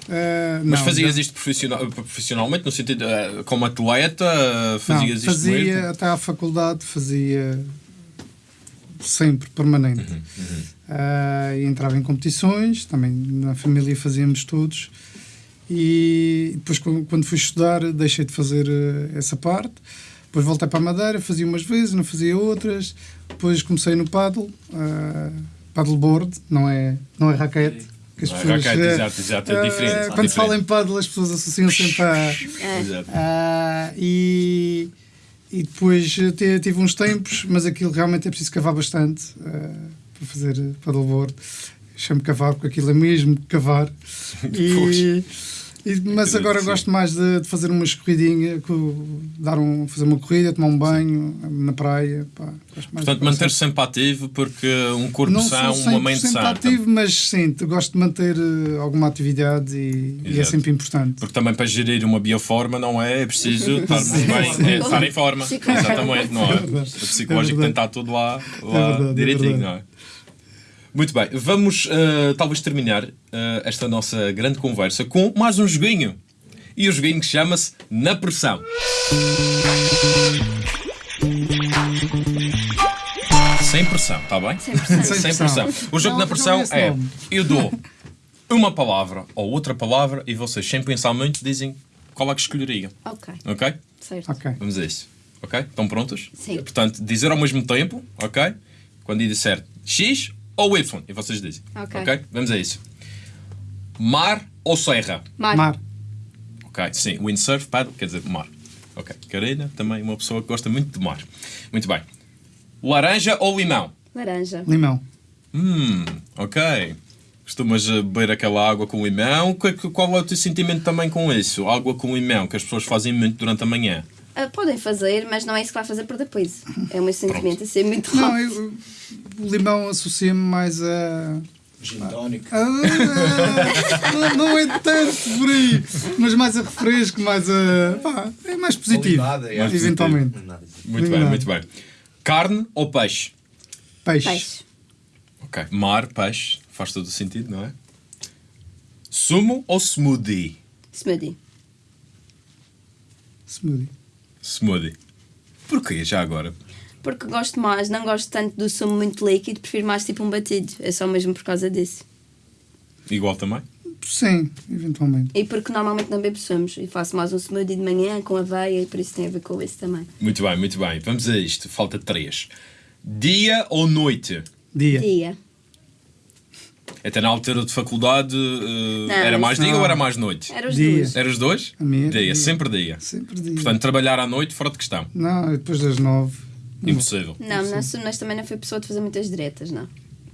Speaker 3: Ah,
Speaker 2: Mas
Speaker 3: não,
Speaker 2: fazias isto profissional, profissionalmente, no sentido eh, como atleta?
Speaker 3: Não,
Speaker 2: Fazias isto
Speaker 3: fazia
Speaker 2: mesmo?
Speaker 3: até à faculdade, fazia sempre, permanente.
Speaker 2: Uhum,
Speaker 3: e entrava em competições, também na família fazíamos todos. E depois, quando fui estudar, deixei de fazer essa parte. Depois voltei para a Madeira, fazia umas vezes, não fazia outras. Depois comecei no paddle, uh, paddleboard, não é, não é raquete. Que as
Speaker 2: é
Speaker 3: pessoas,
Speaker 2: raquete, exato, exato, é
Speaker 3: eh,
Speaker 2: diferente, é
Speaker 3: Quando
Speaker 2: diferente.
Speaker 3: se fala em paddle, as pessoas associam sempre a.
Speaker 2: Exato.
Speaker 3: Ah, e, e depois te- tive uns tempos, mas aquilo realmente é preciso cavar bastante ah, para fazer paddleboard. Chamo cavar porque aquilo é mesmo cavar. E, e- mas agora gosto mais de, de fazer umas corridinhas, co- dar um, fazer uma corrida, tomar um banho na praia. Pá, gosto mais
Speaker 2: Portanto, manter-se sempre ativo, porque um corpo
Speaker 3: não
Speaker 2: são,
Speaker 3: sou
Speaker 2: uma mente
Speaker 3: 100%
Speaker 2: sã.
Speaker 3: ativo, mas sim, gosto de manter eh, alguma atividade e, e é sempre importante.
Speaker 2: Porque também para gerir uma bioforma não é, é preciso estarmos bem, é estar em forma. Exatamente, não é? O
Speaker 3: É
Speaker 2: psicológico
Speaker 3: verdade.
Speaker 2: tem que estar tudo lá, lá
Speaker 3: É verdade, é
Speaker 2: direitinho, não é? Muito bem, vamos eh, talvez terminar eh, esta nossa grande conversa com mais um joguinho. E o joguinho que chama-se Na Pressão. Sem pressão, está bem?
Speaker 1: Sem pressão.
Speaker 2: Sem
Speaker 3: Sem
Speaker 2: pressão. O jogo
Speaker 3: Não,
Speaker 2: na pressão
Speaker 3: é
Speaker 2: é:
Speaker 3: nome.
Speaker 2: eu dou uma palavra ou outra palavra e vocês, sem pensar muito, dizem qual é que escolheriam.
Speaker 1: Ok,
Speaker 2: Ok?
Speaker 1: certo.
Speaker 3: Ok.
Speaker 2: Vamos a isso. Ok? Estão prontos?
Speaker 1: Sim.
Speaker 2: Portanto, dizer ao mesmo tempo, ok? Quando eu disser X ou Y, e vocês dizem.
Speaker 1: Ok.
Speaker 2: Vamos a isso. Mar ou serra?
Speaker 1: Mar.
Speaker 3: Mar.
Speaker 2: Ok, sim. Windsurf, paddle, quer dizer mar. Ok. Karina, também uma pessoa que gosta muito de mar. Muito bem. Laranja ou limão?
Speaker 1: Laranja.
Speaker 3: Limão.
Speaker 2: Hum, ok. Costumas eh, beber aquela água com limão? Qual é o teu sentimento também com isso? Água com limão, que as pessoas fazem muito durante a manhã.
Speaker 1: Ah, podem fazer, mas não é isso que vai fazer por depois. É o meu sentimento a ser muito
Speaker 3: Não,
Speaker 1: rápido.
Speaker 3: eu, o limão associa-me mais a.
Speaker 5: Gin tónico.
Speaker 3: Ah, não, é tanto por aí, mas mais a refresco, mais a. Pá, é mais positivo.
Speaker 5: Limonada, é.
Speaker 2: Mais
Speaker 3: eventualmente.
Speaker 5: Nada.
Speaker 2: Muito bem, muito bem. Carne ou peixe?
Speaker 3: Peixe.
Speaker 1: Peixe.
Speaker 2: Ok. Mar, peixe, faz todo o sentido, não é? Sumo ou smoothie?
Speaker 1: Smoothie.
Speaker 3: Smoothie.
Speaker 2: Smoothie. Porquê já agora?
Speaker 1: Porque gosto mais, não gosto tanto do sumo muito líquido, prefiro mais tipo um batido. É só mesmo por causa disso.
Speaker 2: Igual também?
Speaker 3: Sim, eventualmente.
Speaker 1: E porque normalmente não bebo sumos. E faço mais um smoothie de manhã com aveia e por isso tem a ver com isso também.
Speaker 2: Muito bem, muito bem. Vamos a isto. Falta três. Dia ou noite?
Speaker 3: Dia.
Speaker 1: Dia.
Speaker 2: Até na altura de faculdade eh,
Speaker 1: Não,
Speaker 2: era mais dia
Speaker 3: não.
Speaker 2: ou era mais noite?
Speaker 1: Era os
Speaker 3: Dia.
Speaker 1: dois.
Speaker 2: Era os dois?
Speaker 3: A minha era
Speaker 2: dia,
Speaker 3: dia.
Speaker 2: sempre dia.
Speaker 3: Sempre dia.
Speaker 2: Portanto, trabalhar à noite fora de questão.
Speaker 3: Não, depois das nove.
Speaker 2: Impossível.
Speaker 1: Não, nas mas também não fui pessoa de fazer muitas diretas, não.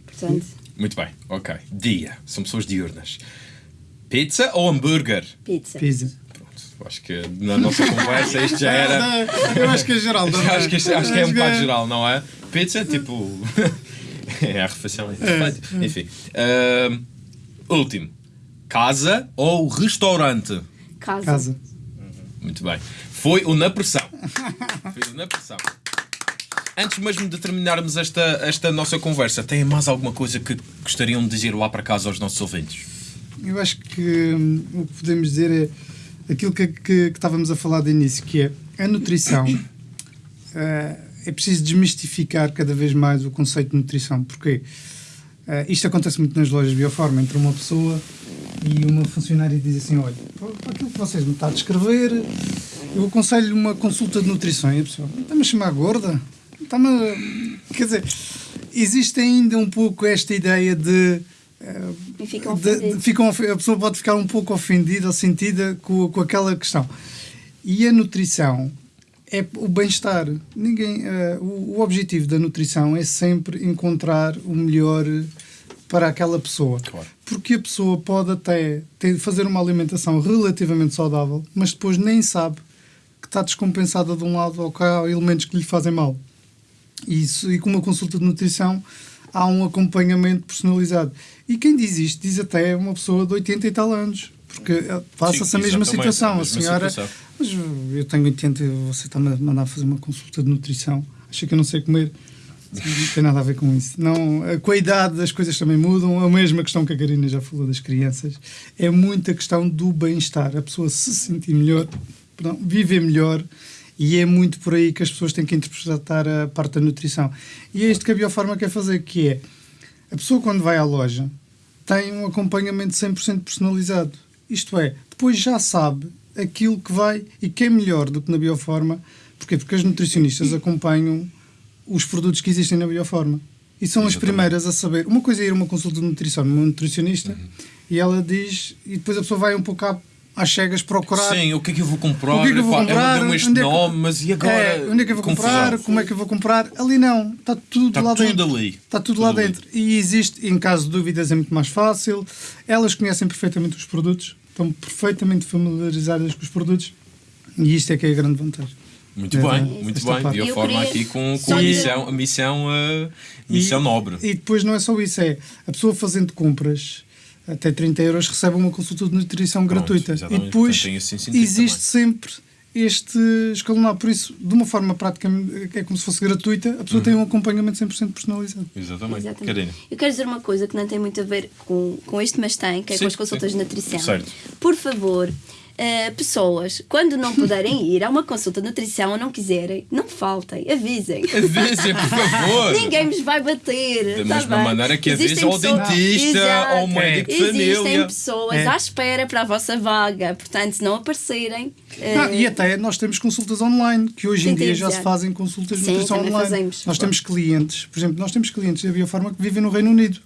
Speaker 1: Portanto,
Speaker 2: Muito bem, ok. Dia. São pessoas diurnas. Pizza ou hambúrguer?
Speaker 1: pizza.
Speaker 3: Pizza.
Speaker 2: Pronto, acho que na nossa conversa isto já era.
Speaker 3: Eu acho que é geral. também.
Speaker 2: acho que, acho que é um bocado geral, não é? Pizza é tipo. é a refeição. É perfeito. Enfim. Ahm, último. Casa ou restaurante?
Speaker 1: Casa.
Speaker 3: Casa.
Speaker 2: Muito bem. Foi o Na Pressão. Foi o Na Pressão. Antes mesmo de terminarmos esta, esta nossa conversa, têm mais alguma coisa que gostariam de dizer lá para casa aos nossos ouvintes?
Speaker 3: Eu acho que hum, o que podemos dizer é aquilo que, que, que estávamos a falar de início, que é a nutrição. eh, é preciso desmistificar cada vez mais o conceito de nutrição. Porquê? Eh, isto acontece muito nas lojas de bioforma. Entra uma pessoa e uma funcionária diz assim: Olha, para aquilo que vocês me está a descrever, eu aconselho uma consulta de nutrição. E a pessoa está-me a chamar gorda? Está-me a... Quer dizer, existe ainda um pouco esta ideia de. eh,
Speaker 1: E ficam
Speaker 3: de- de-
Speaker 1: ofendidos.
Speaker 3: ficam a pessoa pode ficar um pouco ofendida ou sentida com, com aquela questão. E a nutrição é o bem-estar. Ninguém, eh, o, o objetivo da nutrição é sempre encontrar o melhor para aquela pessoa.
Speaker 2: Claro.
Speaker 3: Porque a pessoa pode até ter, fazer uma alimentação relativamente saudável, mas depois nem sabe que está descompensada de um lado ou que há elementos que lhe fazem mal. E, isso, e com uma consulta de nutrição há um acompanhamento personalizado. E quem diz isto diz até uma pessoa de 80 e tal anos, porque eh, passa-se
Speaker 2: Sim,
Speaker 3: a mesma situação.
Speaker 2: a
Speaker 3: A, senhora,
Speaker 2: situação.
Speaker 3: mas eu tenho 80 e você está-me a mandar fazer uma consulta de nutrição, acha que eu não sei comer? Não tem nada a ver com isso. Não, eh, com a idade as coisas também mudam. A mesma questão que a Karina já falou das crianças. É muita questão do bem-estar. A pessoa se sentir melhor, perdão, viver melhor. E é muito por aí que as pessoas têm que interpretar a parte da nutrição. E é isto que a Biofarma quer fazer, que é a pessoa quando vai à loja tem um acompanhamento 100% personalizado. Isto é, depois já sabe aquilo que vai e que é melhor do que na Bioforma. Porquê? Porque as nutricionistas acompanham os produtos que existem na Bioforma. E são as primeiras a saber. Uma coisa é ir a uma consulta de nutrição numa nutricionista e ela diz, e depois a pessoa vai um pouco à- às cegas procurar.
Speaker 2: Sim, o que é que eu vou comprar?
Speaker 3: O que é que eu vou comprar?
Speaker 2: Deu-me este
Speaker 3: Onde é que-
Speaker 2: nome, mas e agora?
Speaker 3: É, onde é que eu vou
Speaker 2: Confusão.
Speaker 3: comprar? Como é que eu vou comprar? Ali não, está tudo
Speaker 2: Está
Speaker 3: lá
Speaker 2: tudo
Speaker 3: dentro.
Speaker 2: ali.
Speaker 3: Está tudo,
Speaker 2: Tudo
Speaker 3: lá
Speaker 2: ali.
Speaker 3: dentro. E existe, em caso de dúvidas, é muito mais fácil. Elas conhecem perfeitamente os produtos, estão perfeitamente familiarizadas com os produtos e isto é que é a grande vantagem.
Speaker 2: Muito
Speaker 3: É,
Speaker 2: bem,
Speaker 3: é,
Speaker 2: muito bem.
Speaker 3: parte.
Speaker 2: De
Speaker 1: Eu
Speaker 2: forma aqui com, com a missão, a missão, uh, missão
Speaker 3: E-
Speaker 2: nobre.
Speaker 3: E depois não é só isso, é a pessoa fazendo compras até 30 euros recebe uma consulta de nutrição
Speaker 2: Pronto,
Speaker 3: gratuita. E depois
Speaker 2: Portanto,
Speaker 3: existe sempre este escalonado. Por isso, de uma forma prática, é como se fosse gratuita, a pessoa
Speaker 2: Uhum.
Speaker 3: tem um acompanhamento 100% personalizado.
Speaker 2: Exatamente.
Speaker 1: Exatamente. Eu quero dizer uma coisa que não tem muito a ver com, com isto, mas tem, que é
Speaker 2: Sim,
Speaker 1: com as consultas
Speaker 2: sim.
Speaker 1: de nutrição.
Speaker 2: Certo.
Speaker 1: Por favor, Uh, pessoas, quando não puderem ir a uma consulta de nutrição ou não quiserem, não faltem, avisem.
Speaker 2: Avisem, por favor.
Speaker 1: Ninguém vos vai bater.
Speaker 2: Da
Speaker 1: tá
Speaker 2: mesma
Speaker 1: bem?
Speaker 2: maneira que
Speaker 1: Existem
Speaker 2: avisa ao dentista,
Speaker 1: Exato.
Speaker 2: ao médico de
Speaker 1: Existem
Speaker 2: família.
Speaker 1: pessoas
Speaker 3: É.
Speaker 1: à espera para a vossa vaga, portanto, se não aparecerem.
Speaker 3: Não,
Speaker 1: uh,
Speaker 3: e até nós temos consultas online, que hoje em
Speaker 1: Sim,
Speaker 3: dia já se fazem consultas de nutrição online.
Speaker 1: fazemos.
Speaker 3: Nós temos clientes, por exemplo, nós temos clientes da Biofarma que vivem no Reino Unido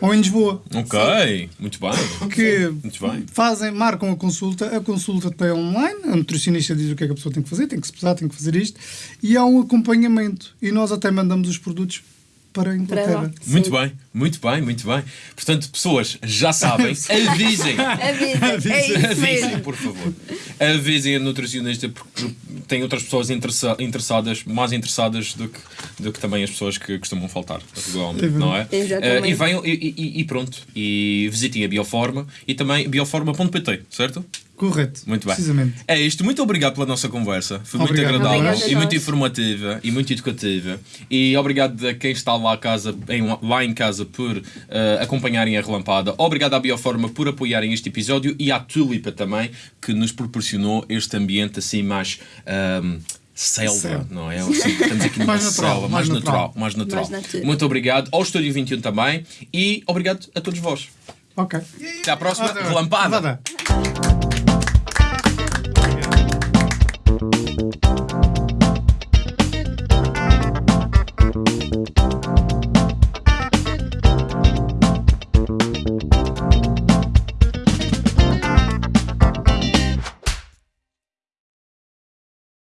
Speaker 3: ou em Lisboa.
Speaker 2: Ok, muito bem.
Speaker 3: que
Speaker 2: Muito bem.
Speaker 3: fazem, marcam a consulta, a consulta tem online, a nutricionista diz o que é que a pessoa tem que fazer, tem que se pesar, tem que fazer isto, e há um acompanhamento. E nós até mandamos os produtos para a
Speaker 1: para
Speaker 3: Inglaterra.
Speaker 1: lá.
Speaker 2: Muito bem, muito bem, muito bem. Portanto, pessoas já sabem, avisem.
Speaker 1: Avisem, é
Speaker 2: Avisem, por favor. Avisem a nutricionista porque tem outras pessoas interessa- interessadas, mais interessadas do que, do que também as pessoas que costumam faltar regularmente, não é?
Speaker 1: Exatamente.
Speaker 2: Eh, e venham e, e- e pronto. E visitem a Bioforma e também bioforma.pt, certo?
Speaker 3: Correto.
Speaker 2: Muito bem.
Speaker 3: Precisamente.
Speaker 2: É isto. Muito obrigado pela nossa conversa. Foi muito
Speaker 3: Obrigado.
Speaker 2: agradável
Speaker 1: Obrigada a
Speaker 2: e muito informativa e muito educativa. E obrigado a quem está lá, a casa, em- lá em casa por eh, acompanharem a relampada. Obrigado à Bioforma por apoiarem este episódio e à Tulipa também, que nos proporcionou este ambiente assim mais. ahm, selva,
Speaker 3: Selva.
Speaker 2: não é? Assim, estamos aqui numa
Speaker 3: Mais natural,
Speaker 2: selva,
Speaker 3: mais
Speaker 2: mais natural,
Speaker 3: natural.
Speaker 2: mais natural.
Speaker 1: Mais natura.
Speaker 2: Muito obrigado ao Estúdio 21 também e obrigado a todos vós.
Speaker 3: Ok.
Speaker 2: Até à próxima. Relampada.
Speaker 3: Nada. thank you